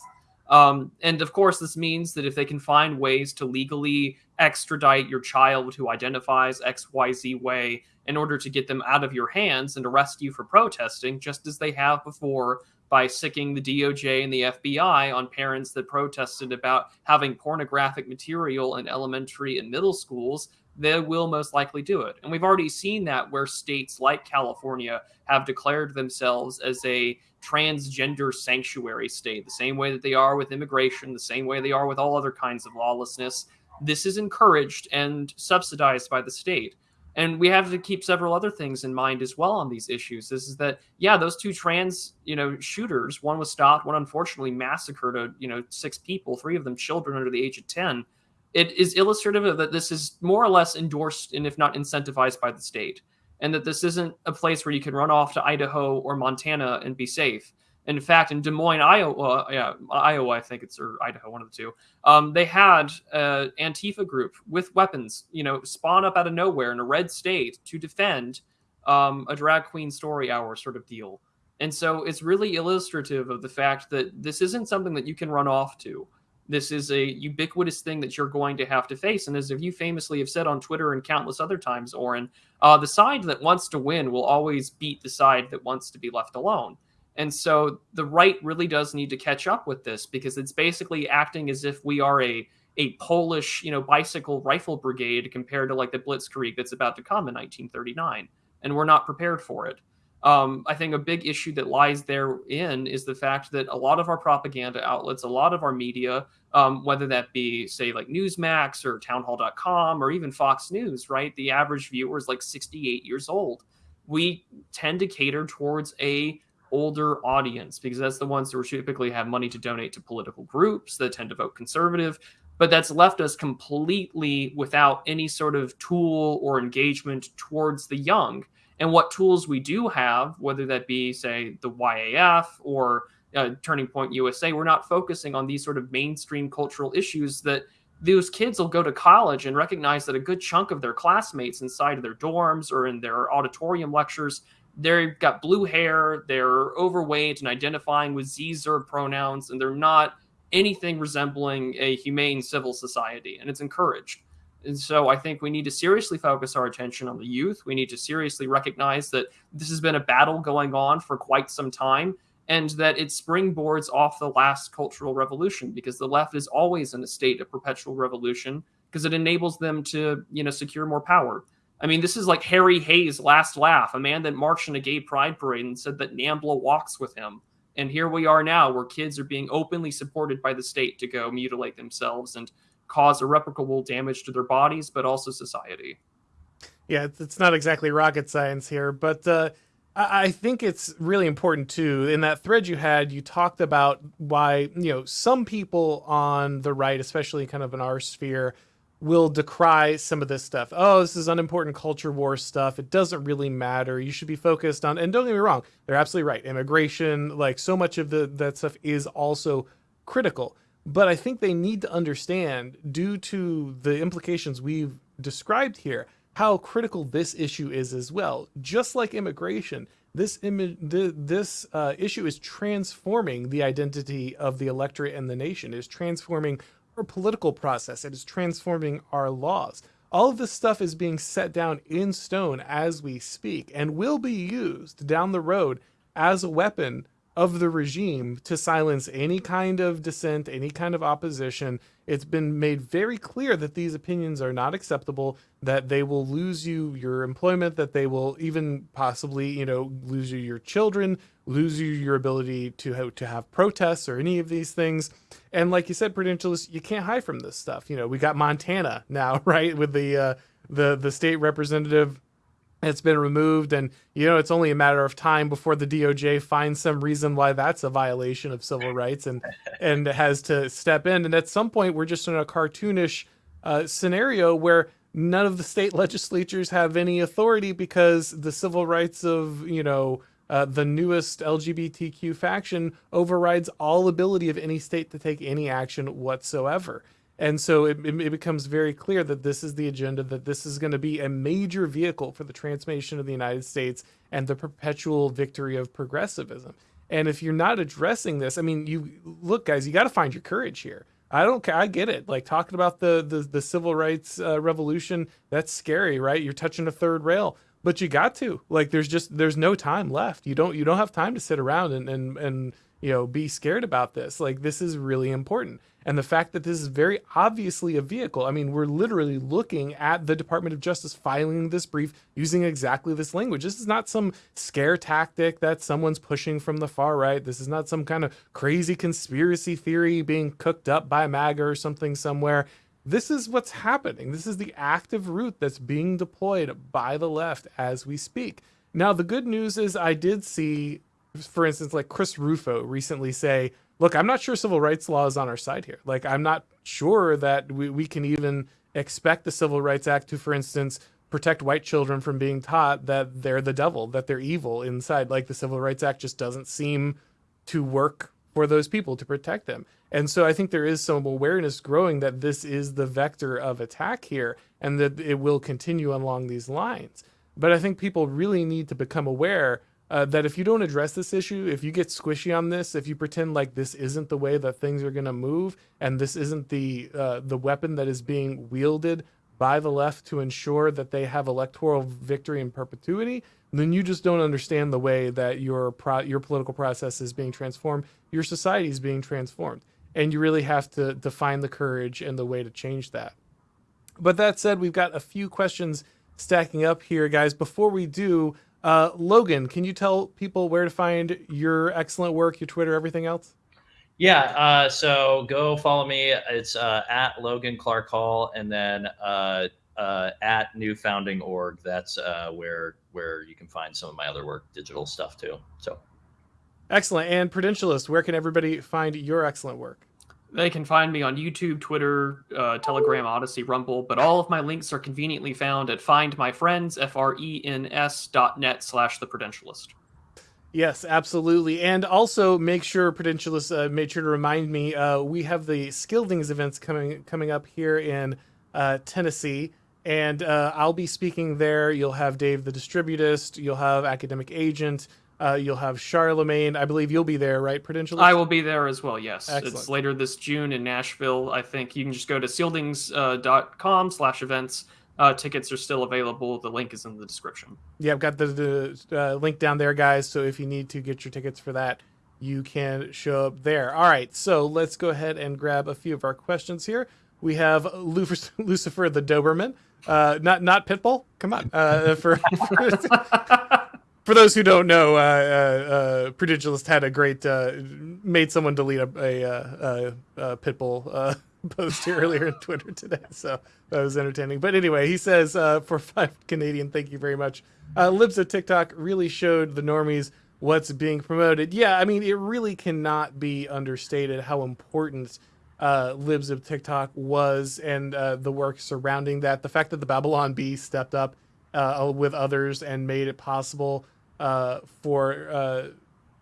Um, and of course, this means that if they can find ways to legally extradite your child who identifies XYZ way in order to get them out of your hands and arrest you for protesting, just as they have before by sicking the DOJ and the FBI on parents that protested about having pornographic material in elementary and middle schools, they will most likely do it. And we've already seen that where states like California have declared themselves as a transgender sanctuary state, the same way that they are with immigration, the same way they are with all other kinds of lawlessness. This is encouraged and subsidized by the state. And we have to keep several other things in mind as well on these issues. This is that, yeah, those two trans, you know, shooters, one was stopped, one unfortunately massacred, a, you know, six people, three of them children under the age of 10 it is illustrative that this is more or less endorsed and if not incentivized by the state and that this isn't a place where you can run off to idaho or montana and be safe. In fact in des moines iowa yeah iowa i think it's or idaho one of the two um, they had an antifa group with weapons you know spawn up out of nowhere in a red state to defend um, a drag queen story hour sort of deal. And so it's really illustrative of the fact that this isn't something that you can run off to this is a ubiquitous thing that you're going to have to face. And as you famously have said on Twitter and countless other times, Auron, uh, the side that wants to win will always beat the side that wants to be left alone. And so the right really does need to catch up with this because it's basically acting as if we are a a Polish, you know, bicycle rifle brigade compared to like the Blitzkrieg that's about to come in 1939, and we're not prepared for it. Um, I think a big issue that lies therein is the fact that a lot of our propaganda outlets, a lot of our media, um, whether that be, say, like Newsmax or townhall.com or even Fox News, right? The average viewer is like 68 years old. We tend to cater towards a older audience because that's the ones who typically have money to donate to political groups that tend to vote conservative but that's left us completely without any sort of tool or engagement towards the young and what tools we do have, whether that be, say, the YAF or uh, Turning Point USA, we're not focusing on these sort of mainstream cultural issues that those kids will go to college and recognize that a good chunk of their classmates inside of their dorms or in their auditorium lectures they've got blue hair they're overweight and identifying with z-zer pronouns and they're not anything resembling a humane civil society and it's encouraged and so I think we need to seriously focus our attention on the youth. We need to seriously recognize that this has been a battle going on for quite some time and that it springboards off the last cultural revolution because the left is always in a state of perpetual revolution because it enables them to, you know, secure more power. I mean, this is like Harry Hay's last laugh, a man that marched in a gay pride parade and said that NAMBLA walks with him. And here we are now, where kids are being openly supported by the state to go mutilate themselves and cause irreparable damage to their bodies, but also society.
Yeah, it's not exactly rocket science here, but uh, I think it's really important too. In that thread you had, you talked about why you know some people on the right, especially kind of in our sphere, will decry some of this stuff. Oh, this is unimportant culture war stuff. It doesn't really matter. You should be focused on. And don't get me wrong, they're absolutely right. Immigration, like so much of the that stuff, is also critical. But I think they need to understand, due to the implications we've described here, how critical this issue is as well. Just like immigration, this this uh, issue is transforming the identity of the electorate and the nation. It is transforming our political process. It is transforming our laws. All of this stuff is being set down in stone as we speak and will be used down the road as a weapon of the regime to silence any kind of dissent, any kind of opposition. It's been made very clear that these opinions are not acceptable, that they will lose you your employment, that they will even possibly, you know, lose you your children, lose you your ability to have, to have protests or any of these things. And like you said, Prudentialist, you can't hide from this stuff. You know, we got Montana now, right, with the uh, the the state representative it's been removed and you know it's only a matter of time before the DOJ finds some reason why that's a violation of civil rights and and has to step in and at some point we're just in a cartoonish uh, scenario where none of the state legislatures have any authority because the civil rights of you know uh, the newest LGBTQ faction overrides all ability of any state to take any action whatsoever. And so it, it becomes very clear that this is the agenda, that this is going to be a major vehicle for the transformation of the United States and the perpetual victory of progressivism. And if you're not addressing this, I mean, you look, guys, you got to find your courage here. I don't care. I get it. Like talking about the the, the civil rights uh, revolution, that's scary, right? You're touching a third rail, but you got to. Like, there's just there's no time left. You don't you don't have time to sit around and and and you know be scared about this. Like, this is really important. And the fact that this is very obviously a vehicle. I mean, we're literally looking at the Department of Justice filing this brief using exactly this language. This is not some scare tactic that someone's pushing from the far right. This is not some kind of crazy conspiracy theory being cooked up by MAGA or something somewhere. This is what's happening. This is the active route that's being deployed by the left as we speak. Now, the good news is I did see, for instance, like Chris Rufo recently say, look, I'm not sure civil rights law is on our side here. Like, I'm not sure that we, we can even expect the Civil Rights Act to, for instance, protect white children from being taught that they're the devil, that they're evil inside. Like, the Civil Rights Act just doesn't seem to work for those people to protect them. And so I think there is some awareness growing that this is the vector of attack here and that it will continue along these lines. But I think people really need to become aware uh, that if you don't address this issue, if you get squishy on this, if you pretend like this isn't the way that things are going to move, and this isn't the uh, the weapon that is being wielded by the left to ensure that they have electoral victory in perpetuity, then you just don't understand the way that your pro- your political process is being transformed, your society is being transformed, and you really have to to find the courage and the way to change that. But that said, we've got a few questions stacking up here, guys. Before we do, uh, Logan, can you tell people where to find your excellent work, your Twitter, everything else?
Yeah, uh, so go follow me. It's uh, at Logan Clark Hall, and then uh, uh, at New Founding Org. That's uh, where where you can find some of my other work, digital stuff too. So
excellent. And Prudentialist, where can everybody find your excellent work?
They can find me on YouTube, Twitter, uh, Telegram, Odysee, Rumble, but all of my links are conveniently found at findmyfrens, F-R-E-N-S dot net slash the Prudentialist.
Yes, absolutely. And also make sure Prudentialist uh, made sure to remind me, uh, we have the Skildings events coming coming up here in uh, Tennessee. And uh, I'll be speaking there. You'll have Dave the Distributist. You'll have Academic Agent. Uh, you'll have Charlemagne. I believe you'll be there, right? Prudential.
I will be there as well. Yes,
Excellent.
it's later this June in Nashville. I think you can just go to skildings.com slash events. Uh, tickets are still available. The link is in the description.
Yeah, I've got the, the uh, link down there, guys. So if you need to get your tickets for that, you can show up there. All right, so let's go ahead and grab a few of our questions here. We have Lucifer the Doberman, uh, not not Pitbull. Come on, uh, for, for for those who don't know, uh, uh, uh, Prudentialist had a great uh, made someone delete a, a, a, a Pitbull uh, post here earlier on Twitter today, so that was entertaining. But anyway, he says uh, for five Canadian, thank you very much. Uh, Libs of TikTok really showed the normies what's being promoted. Yeah, I mean, it really cannot be understated how important uh, Libs of TikTok was and uh, the work surrounding that. The fact that the Babylon Bee stepped up uh, with others and made it possible uh, for uh,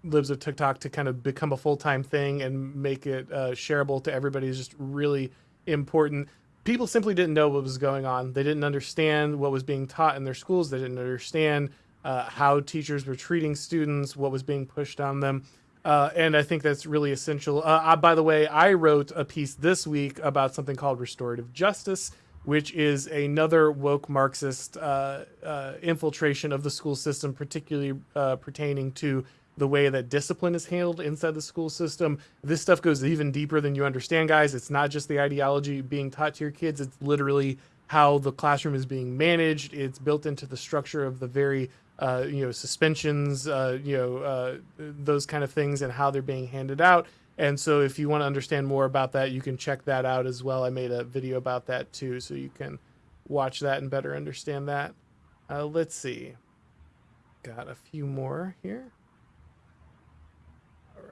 Libs of TikTok to kind of become a full time thing and make it uh, shareable to everybody is just really important. People simply didn't know what was going on. They didn't understand what was being taught in their schools. They didn't understand uh, how teachers were treating students, what was being pushed on them. Uh, and I think that's really essential. Uh, by the way, I wrote a piece this week about something called restorative justice which is another woke Marxist uh, uh, infiltration of the school system, particularly uh, pertaining to the way that discipline is handled inside the school system. This stuff goes even deeper than you understand, guys. It's not just the ideology being taught to your kids, it's literally how the classroom is being managed. It's built into the structure of the very uh, you know suspensions, uh, you know uh, those kind of things, and how they're being handed out. And so if you want to understand more about that, you can check that out as well. I made a video about that too, so you can watch that and better understand that. Uh, let's see. Got a few more here. All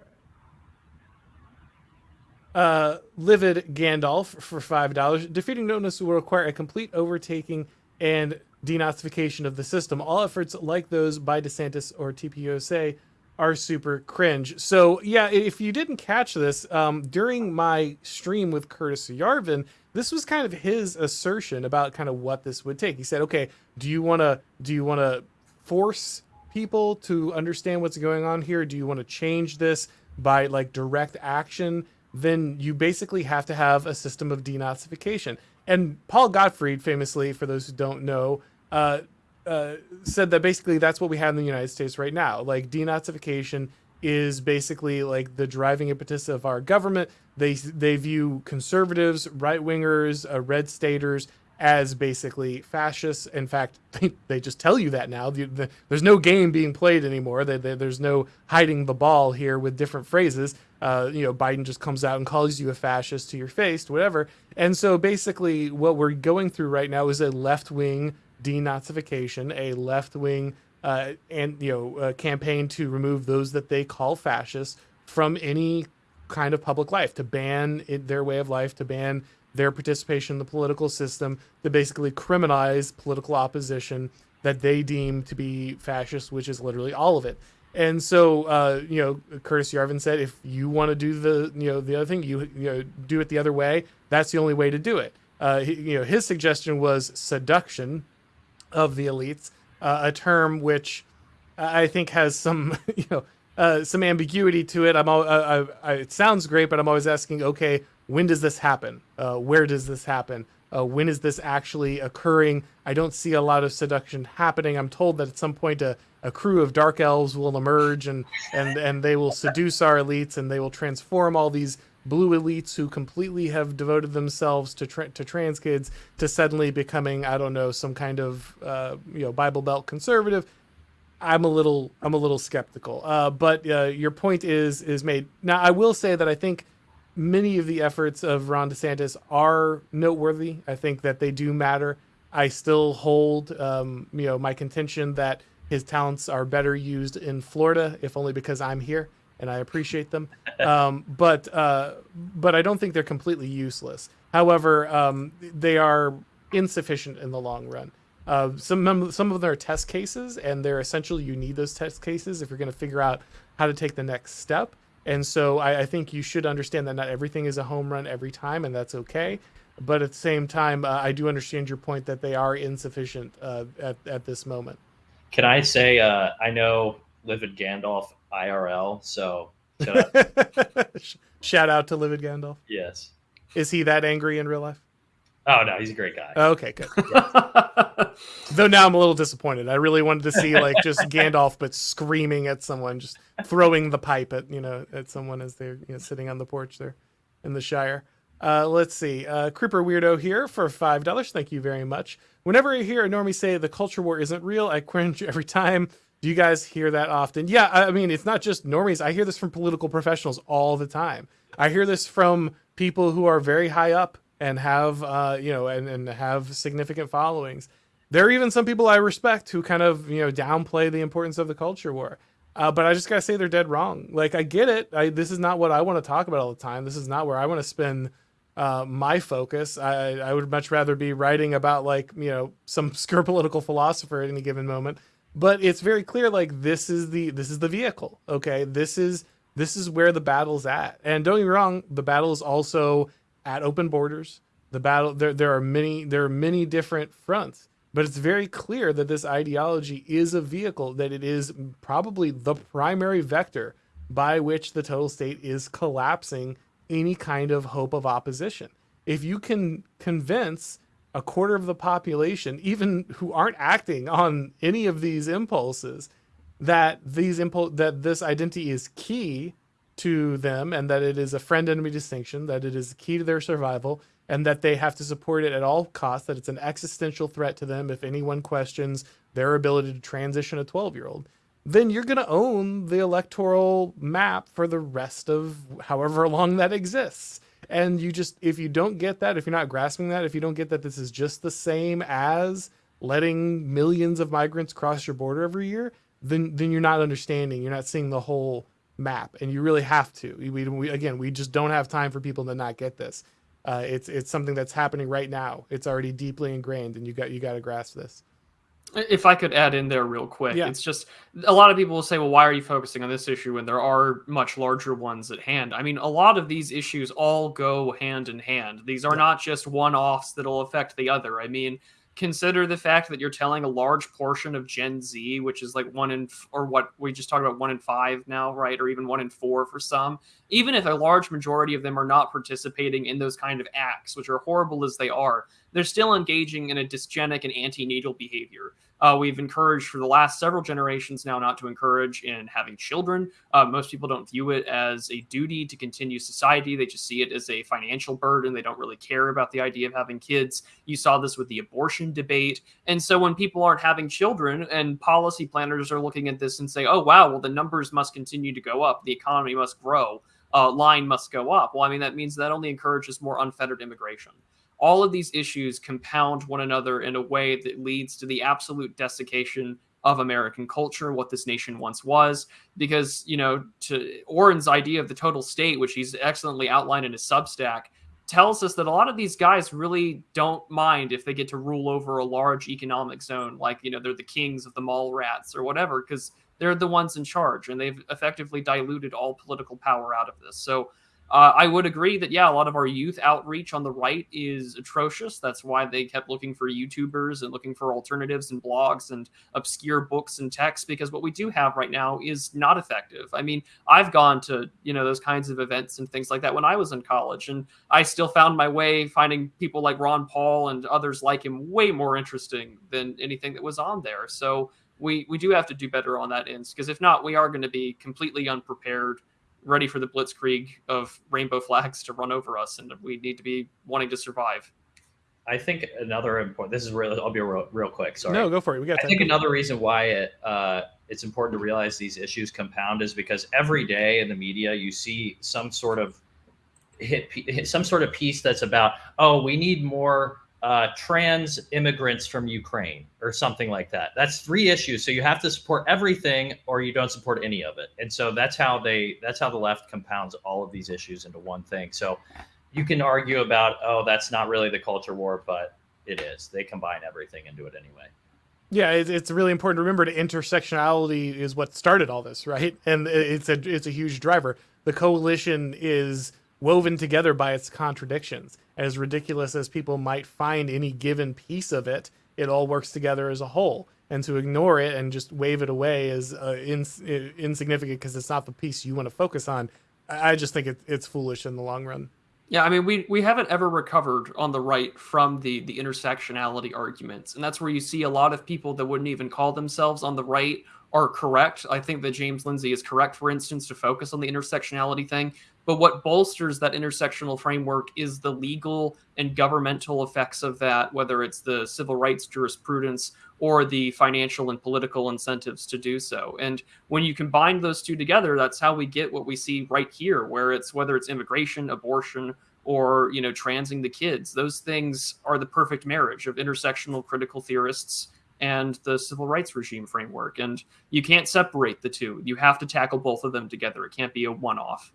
right. Uh, Livid Gandalf for $5. Defeating Notice will require a complete overtaking and denazification of the system. All efforts like those by DeSantis or TPUSA are super cringe. So yeah, if you didn't catch this um, during my stream with Curtis Yarvin, this was kind of his assertion about kind of what this would take. He said, "Okay, do you want to do you want to force people to understand what's going on here? Do you want to change this by like direct action? Then you basically have to have a system of denazification. And Paul Gottfried, famously, for those who don't know, uh, uh, said that basically that's what we have in the United States right now. Like denazification is basically like the driving impetus of our government. They they view conservatives, right wingers, uh, red staters as basically fascists. In fact, they, they just tell you that now. The, the, there's no game being played anymore. They, they, there's no hiding the ball here with different phrases. Uh, you know, Biden just comes out and calls you a fascist to your face, whatever. And so basically, what we're going through right now is a left wing denazification, a left wing uh, and you know uh, campaign to remove those that they call fascists from any kind of public life, to ban it, their way of life, to ban their participation in the political system, to basically criminalize political opposition that they deem to be fascist, which is literally all of it. And so, uh, you know, Curtis Yarvin said, if you want to do the, you know, the other thing, you, you know, do it the other way. That's the only way to do it. Uh, he, you know, his suggestion was seduction of the elites, uh, a term which I think has some, you know, uh, some ambiguity to it. I'm, all, uh, I, I, it sounds great, but I'm always asking, okay, when does this happen? Uh, where does this happen? Uh, when is this actually occurring? I don't see a lot of seduction happening. I'm told that at some point a, a crew of dark elves will emerge and, and, and they will seduce our elites and they will transform all these blue elites who completely have devoted themselves to tra- to trans kids to suddenly becoming I don't know some kind of uh, you know Bible Belt conservative. I'm a little I'm a little skeptical. Uh, but uh, your point is is made. Now I will say that I think many of the efforts of Ron DeSantis are noteworthy. I think that they do matter. I still hold, um, you know, my contention that his talents are better used in Florida, if only because I'm here and I appreciate them. Um, but uh, but I don't think they're completely useless. However, um, they are insufficient in the long run. Uh, some some of them are test cases, and they're essential. You need those test cases if you're going to figure out how to take the next step. And so I, I, think you should understand that not everything is a home run every time, and that's okay. But at the same time, uh, I do understand your point that they are insufficient uh, at, at this moment.
Can I say, uh, I know Livid Gandalf IRL, so.
Shout out to Livid Gandalf.
Yes.
Is he that angry in real life?
Oh no, he's a great guy.
Okay, good. Though now I'm a little disappointed. I really wanted to see like just Gandalf, but screaming at someone, just throwing the pipe at you know at someone as they're you know, sitting on the porch there in the Shire. Uh, let's see. Uh, Creeper Weirdo here for five dollars. Thank you very much. Whenever I hear a normie say the culture war isn't real, I cringe every time. Do you guys hear that often? Yeah, I mean it's not just normies. I hear this from political professionals all the time. I hear this from people who are very high up and have uh, you know and, and have significant followings. There are even some people I respect who kind of you know downplay the importance of the culture war. Uh, but I just gotta say they're dead wrong. Like I get it. I, this is not what I want to talk about all the time. This is not where I want to spend uh, my focus. I, I would much rather be writing about like you know some obscure political philosopher at any given moment. But it's very clear like this is the this is the vehicle. Okay, this is this is where the battle's at. And don't get me wrong, the battle is also at open borders. The battle there there are many there are many different fronts, but it's very clear that this ideology is a vehicle that it is probably the primary vector by which the total state is collapsing any kind of hope of opposition. If you can convince a quarter of the population, even who aren't acting on any of these impulses, that these impulse that this identity is key to them and that it is a friend enemy distinction, that it is key to their survival, and that they have to support it at all costs, that it's an existential threat to them if anyone questions their ability to transition a 12 year old, then you're going to own the electoral map for the rest of however long that exists. And you just, if you don't get that, if you're not grasping that, if you don't get that this is just the same as letting millions of migrants cross your border every year, then then you're not understanding. You're not seeing the whole map, and you really have to. We, we again, we just don't have time for people to not get this. Uh, it's it's something that's happening right now. It's already deeply ingrained, and you got you got to grasp this.
If I could add in there real quick, yeah. it's just a lot of people will say, "Well, why are you focusing on this issue when there are much larger ones at hand?" I mean, a lot of these issues all go hand in hand. These are yeah. not just one-offs that'll affect the other. I mean, consider the fact that you're telling a large portion of Gen Z, which is like one in, or what we just talked about, one in five now, right? Or even one in four for some. Even if a large majority of them are not participating in those kind of acts, which are horrible as they are, they're still engaging in a dysgenic and antinatal behavior. Uh, we've encouraged for the last several generations now not to encourage in having children. Uh, most people don't view it as a duty to continue society. They just see it as a financial burden. They don't really care about the idea of having kids. You saw this with the abortion debate. And so when people aren't having children and policy planners are looking at this and say, oh, wow, well, the numbers must continue to go up, the economy must grow. Uh, line must go up. Well, I mean, that means that only encourages more unfettered immigration all of these issues compound one another in a way that leads to the absolute desiccation of American culture, what this nation once was. Because, you know, to Auron's idea of the total state, which he's excellently outlined in his Substack, tells us that a lot of these guys really don't mind if they get to rule over a large economic zone, like, you know, they're the kings of the mall rats or whatever, because they're the ones in charge and they've effectively diluted all political power out of this. So, uh, I would agree that yeah, a lot of our youth outreach on the right is atrocious. That's why they kept looking for YouTubers and looking for alternatives and blogs and obscure books and texts because what we do have right now is not effective. I mean, I've gone to you know those kinds of events and things like that when I was in college, and I still found my way finding people like Ron Paul and others like him way more interesting than anything that was on there. So we we do have to do better on that end because if not, we are going to be completely unprepared ready for the blitzkrieg of rainbow flags to run over us, and we need to be wanting to survive.
I think another important. This is real. I'll be real, real quick. Sorry.
No, go for it. We got.
I think another reason why it uh, it's important to realize these issues compound is because every day in the media you see some sort of hit, hit some sort of piece that's about oh we need more uh, trans immigrants from Ukraine or something like that. That's three issues. So you have to support everything or you don't support any of it. And so that's how they that's how the left compounds all of these issues into one thing. So you can argue about oh that's not really the culture war, but it is. They combine everything into it anyway.
Yeah, it's really important to remember that intersectionality is what started all this, right? And it's a it's a huge driver. The coalition is woven together by its contradictions. As ridiculous as people might find any given piece of it, it all works together as a whole. And to ignore it and just wave it away is uh, ins- insignificant because it's not the piece you want to focus on. I just think it, it's foolish in the long run.
Yeah, I mean, we we haven't ever recovered on the right from the the intersectionality arguments, and that's where you see a lot of people that wouldn't even call themselves on the right are correct. I think that James Lindsay is correct, for instance, to focus on the intersectionality thing. But what bolsters that intersectional framework is the legal and governmental effects of that, whether it's the civil rights jurisprudence or the financial and political incentives to do so. And when you combine those two together, that's how we get what we see right here, where it's whether it's immigration, abortion, or you know, transing the kids. Those things are the perfect marriage of intersectional critical theorists and the civil rights regime framework. And you can't separate the two. You have to tackle both of them together. It can't be a one off.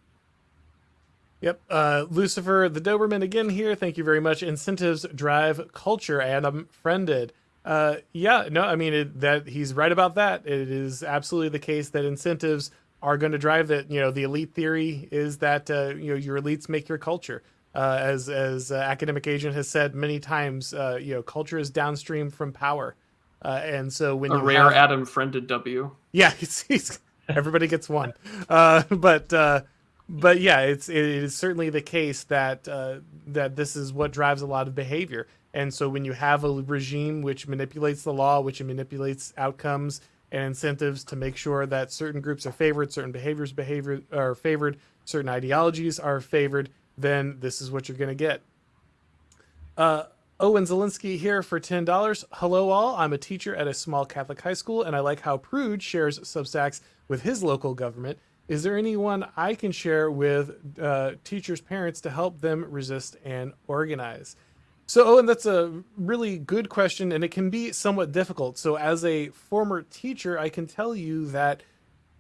Yep. Uh, Lucifer, the Doberman again here. Thank you very much. Incentives drive culture, Adam friended. Uh, yeah, no, I mean it, that he's right about that. It is absolutely the case that incentives are going to drive that. You know, the elite theory is that uh, you know your elites make your culture. Uh, as as uh, academic agent has said many times, uh, you know, culture is downstream from power, uh, and so when
a rare
have,
Adam friended W.
Yeah, he's, he's, everybody gets one, uh, but. Uh, but yeah, it's it is certainly the case that uh, that this is what drives a lot of behavior. And so when you have a regime which manipulates the law, which manipulates outcomes and incentives to make sure that certain groups are favored, certain behaviors behavior are favored, certain ideologies are favored, then this is what you're going to get. Owen Zelinsky here for $10. Hello, all. I'm a teacher at a small Catholic high school, and I like how Prude shares Substacks with his local government. Is there anyone I can share with uh, teachers' parents to help them resist and organize? So, Owen, that's a really good question, and it can be somewhat difficult. So, as a former teacher, I can tell you that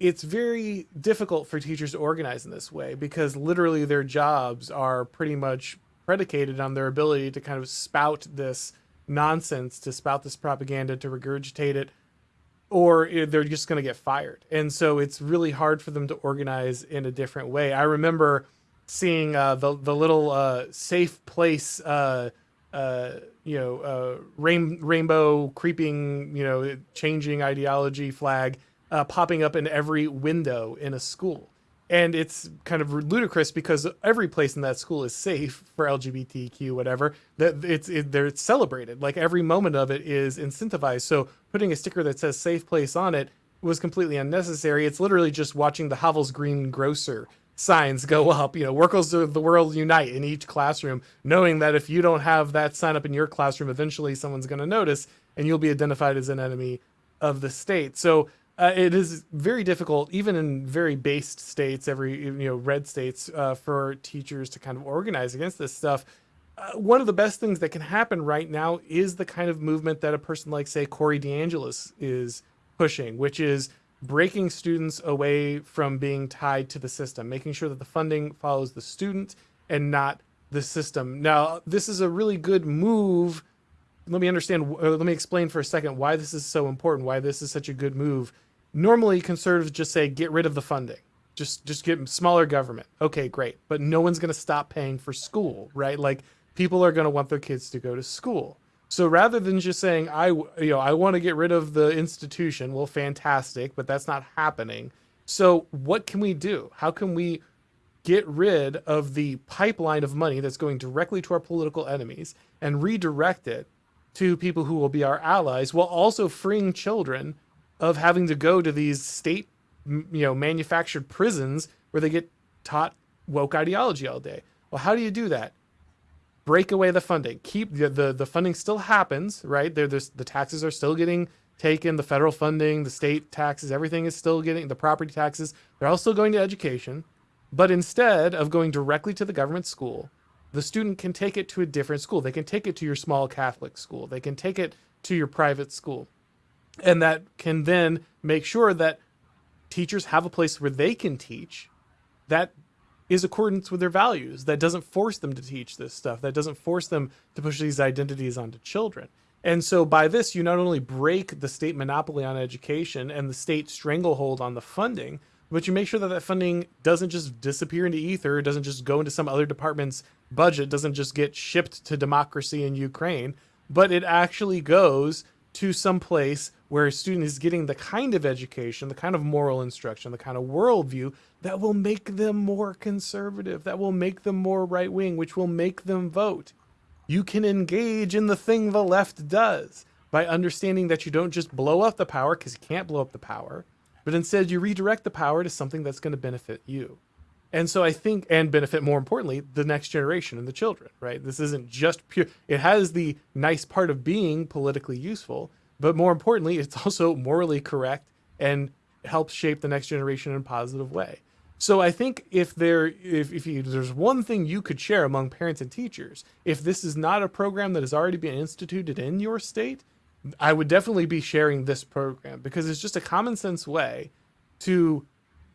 it's very difficult for teachers to organize in this way because literally their jobs are pretty much predicated on their ability to kind of spout this nonsense, to spout this propaganda, to regurgitate it or they're just going to get fired. And so it's really hard for them to organize in a different way. I remember seeing uh, the the little uh, safe place uh, uh, you know, uh, rain, rainbow creeping, you know, changing ideology flag uh, popping up in every window in a school. And it's kind of ludicrous because every place in that school is safe for LGBTQ, whatever. That it's it, they're celebrated. Like every moment of it is incentivized. So putting a sticker that says "safe place" on it was completely unnecessary. It's literally just watching the Havel's Green Grocer signs go up. You know, workers of the world unite in each classroom, knowing that if you don't have that sign up in your classroom, eventually someone's going to notice and you'll be identified as an enemy of the state. So uh, it is very difficult, even in very based states, every you know red states, uh, for teachers to kind of organize against this stuff. Uh, one of the best things that can happen right now is the kind of movement that a person like, say, Corey DeAngelis is pushing, which is breaking students away from being tied to the system, making sure that the funding follows the student and not the system. Now, this is a really good move. Let me understand, uh, let me explain for a second why this is so important, why this is such a good move. Normally, conservatives just say, get rid of the funding. Just, just get smaller government. Okay, great. But no one's going to stop paying for school, right? Like people are going to want their kids to go to school. So rather than just saying I you know I want to get rid of the institution, well fantastic, but that's not happening. So what can we do? How can we get rid of the pipeline of money that's going directly to our political enemies and redirect it to people who will be our allies while also freeing children of having to go to these state you know manufactured prisons where they get taught woke ideology all day. Well, how do you do that? break away the funding. Keep the the, the funding still happens, right? There, there's the taxes are still getting taken, the federal funding, the state taxes, everything is still getting the property taxes. They're still going to education, but instead of going directly to the government school, the student can take it to a different school. They can take it to your small Catholic school. They can take it to your private school. And that can then make sure that teachers have a place where they can teach that is accordance with their values that doesn't force them to teach this stuff that doesn't force them to push these identities onto children. And so by this you not only break the state monopoly on education and the state stranglehold on the funding but you make sure that that funding doesn't just disappear into ether doesn't just go into some other department's budget doesn't just get shipped to democracy in ukraine but it actually goes to some place where a student is getting the kind of education, the kind of moral instruction, the kind of worldview that will make them more conservative, that will make them more right wing, which will make them vote. You can engage in the thing the left does by understanding that you don't just blow up the power because you can't blow up the power, but instead you redirect the power to something that's going to benefit you. And so I think, and benefit more importantly, the next generation and the children, right? This isn't just pure, it has the nice part of being politically useful, but more importantly, it's also morally correct and helps shape the next generation in a positive way. So I think if there if, if you, there's one thing you could share among parents and teachers, if this is not a program that has already been instituted in your state, I would definitely be sharing this program because it's just a common sense way to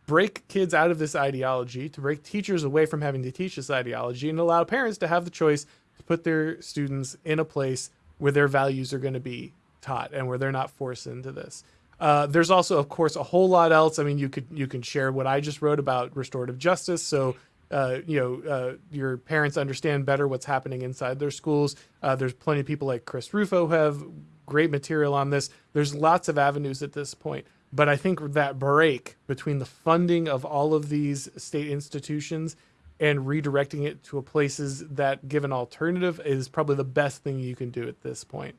break kids out of this ideology, to break teachers away from having to teach this ideology and allow parents to have the choice to put their students in a place where their values are going to be taught and where they're not forced into this. Uh, there's also, of course, a whole lot else. I mean, you could you can share what I just wrote about restorative justice, so uh, you know uh, your parents understand better what's happening inside their schools. Uh, there's plenty of people like Chris Rufo who have great material on this. There's lots of avenues at this point, but I think that break between the funding of all of these state institutions and redirecting it to places that give an alternative is probably the best thing you can do at this point.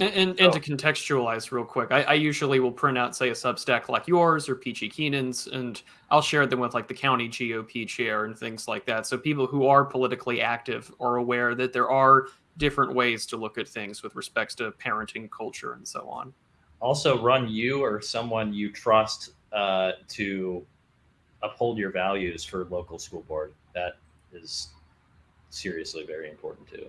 And, and, so, and, to oh. contextualize real quick, I, I, usually will print out, say, a Substack like yours or Peachy Keenan's, and I'll share them with like the county GOP chair and things like that. So people who are politically active are aware that there are different ways to look at things with respects to parenting culture and so on.
Also, run you or someone you trust uh, to uphold your values for local school board. That is seriously very important too.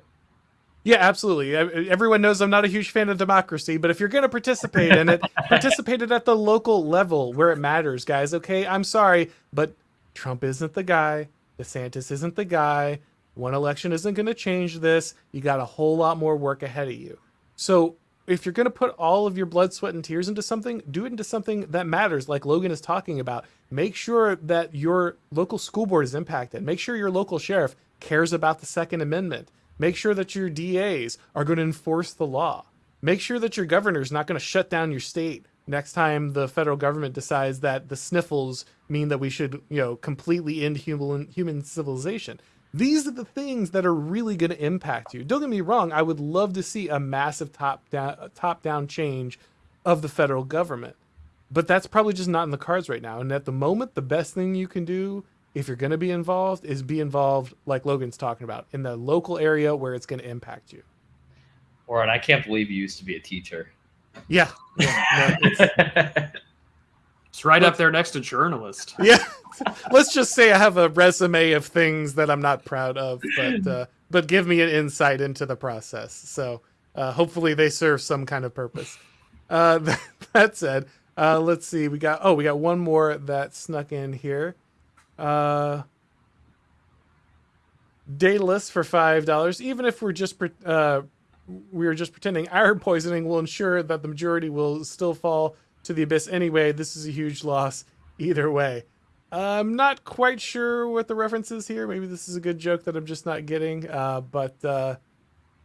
Yeah, absolutely. Everyone knows I'm not a huge fan of democracy, but if you're going to participate in it, participate it at the local level where it matters, guys. Okay, I'm sorry, but Trump isn't the guy. DeSantis isn't the guy. One election isn't going to change this. You got a whole lot more work ahead of you. So if you're going to put all of your blood, sweat, and tears into something, do it into something that matters, like Logan is talking about. Make sure that your local school board is impacted. Make sure your local sheriff cares about the Second Amendment Make sure that your DAs are going to enforce the law. Make sure that your governor is not going to shut down your state next time the federal government decides that the sniffles mean that we should, you know, completely end human human civilization. These are the things that are really going to impact you. Don't get me wrong, I would love to see a massive top down top down change of the federal government. But that's probably just not in the cards right now. And at the moment, the best thing you can do if you're going to be involved is be involved like Logan's talking about in the local area where it's going to impact you.
Or and I can't believe you used to be a teacher.
Yeah. yeah no,
it's, right up there next to journalist.
Yeah. Let's just say I have a resume of things that I'm not proud of, but uh, but give me an insight into the process. So uh, hopefully they serve some kind of purpose. Uh, that said, uh, let's see. We got oh, we got one more that snuck in here. Uh, Daedalus for five dollars. Even if we're just uh, we are just pretending iron poisoning will ensure that the majority will still fall to the abyss anyway. This is a huge loss either way. I'm not quite sure what the reference is here. Maybe this is a good joke that I'm just not getting. Uh, but uh,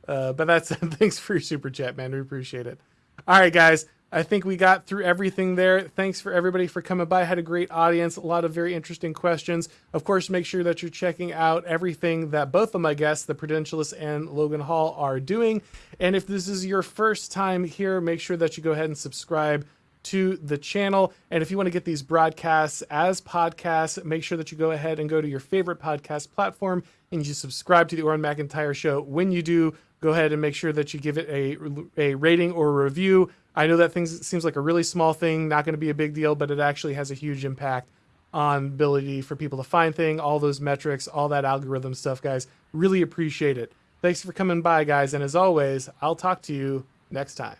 uh, but that's thanks for your super chat, man. We appreciate it. All right, guys. I think we got through everything there. Thanks for everybody for coming by. Had a great audience, a lot of very interesting questions. Of course, make sure that you're checking out everything that both of my guests, the Prudentialist and Logan Hall, are doing. And if this is your first time here, make sure that you go ahead and subscribe to the channel. And if you want to get these broadcasts as podcasts, make sure that you go ahead and go to your favorite podcast platform and you subscribe to the Auron McIntyre Show. When you do, go ahead and make sure that you give it a, a rating or a review. I know that things seems like a really small thing, not going to be a big deal, but it actually has a huge impact on ability for people to find thing, all those metrics, all that algorithm stuff, guys. Really appreciate it. Thanks for coming by, guys, and as always, I'll talk to you next time.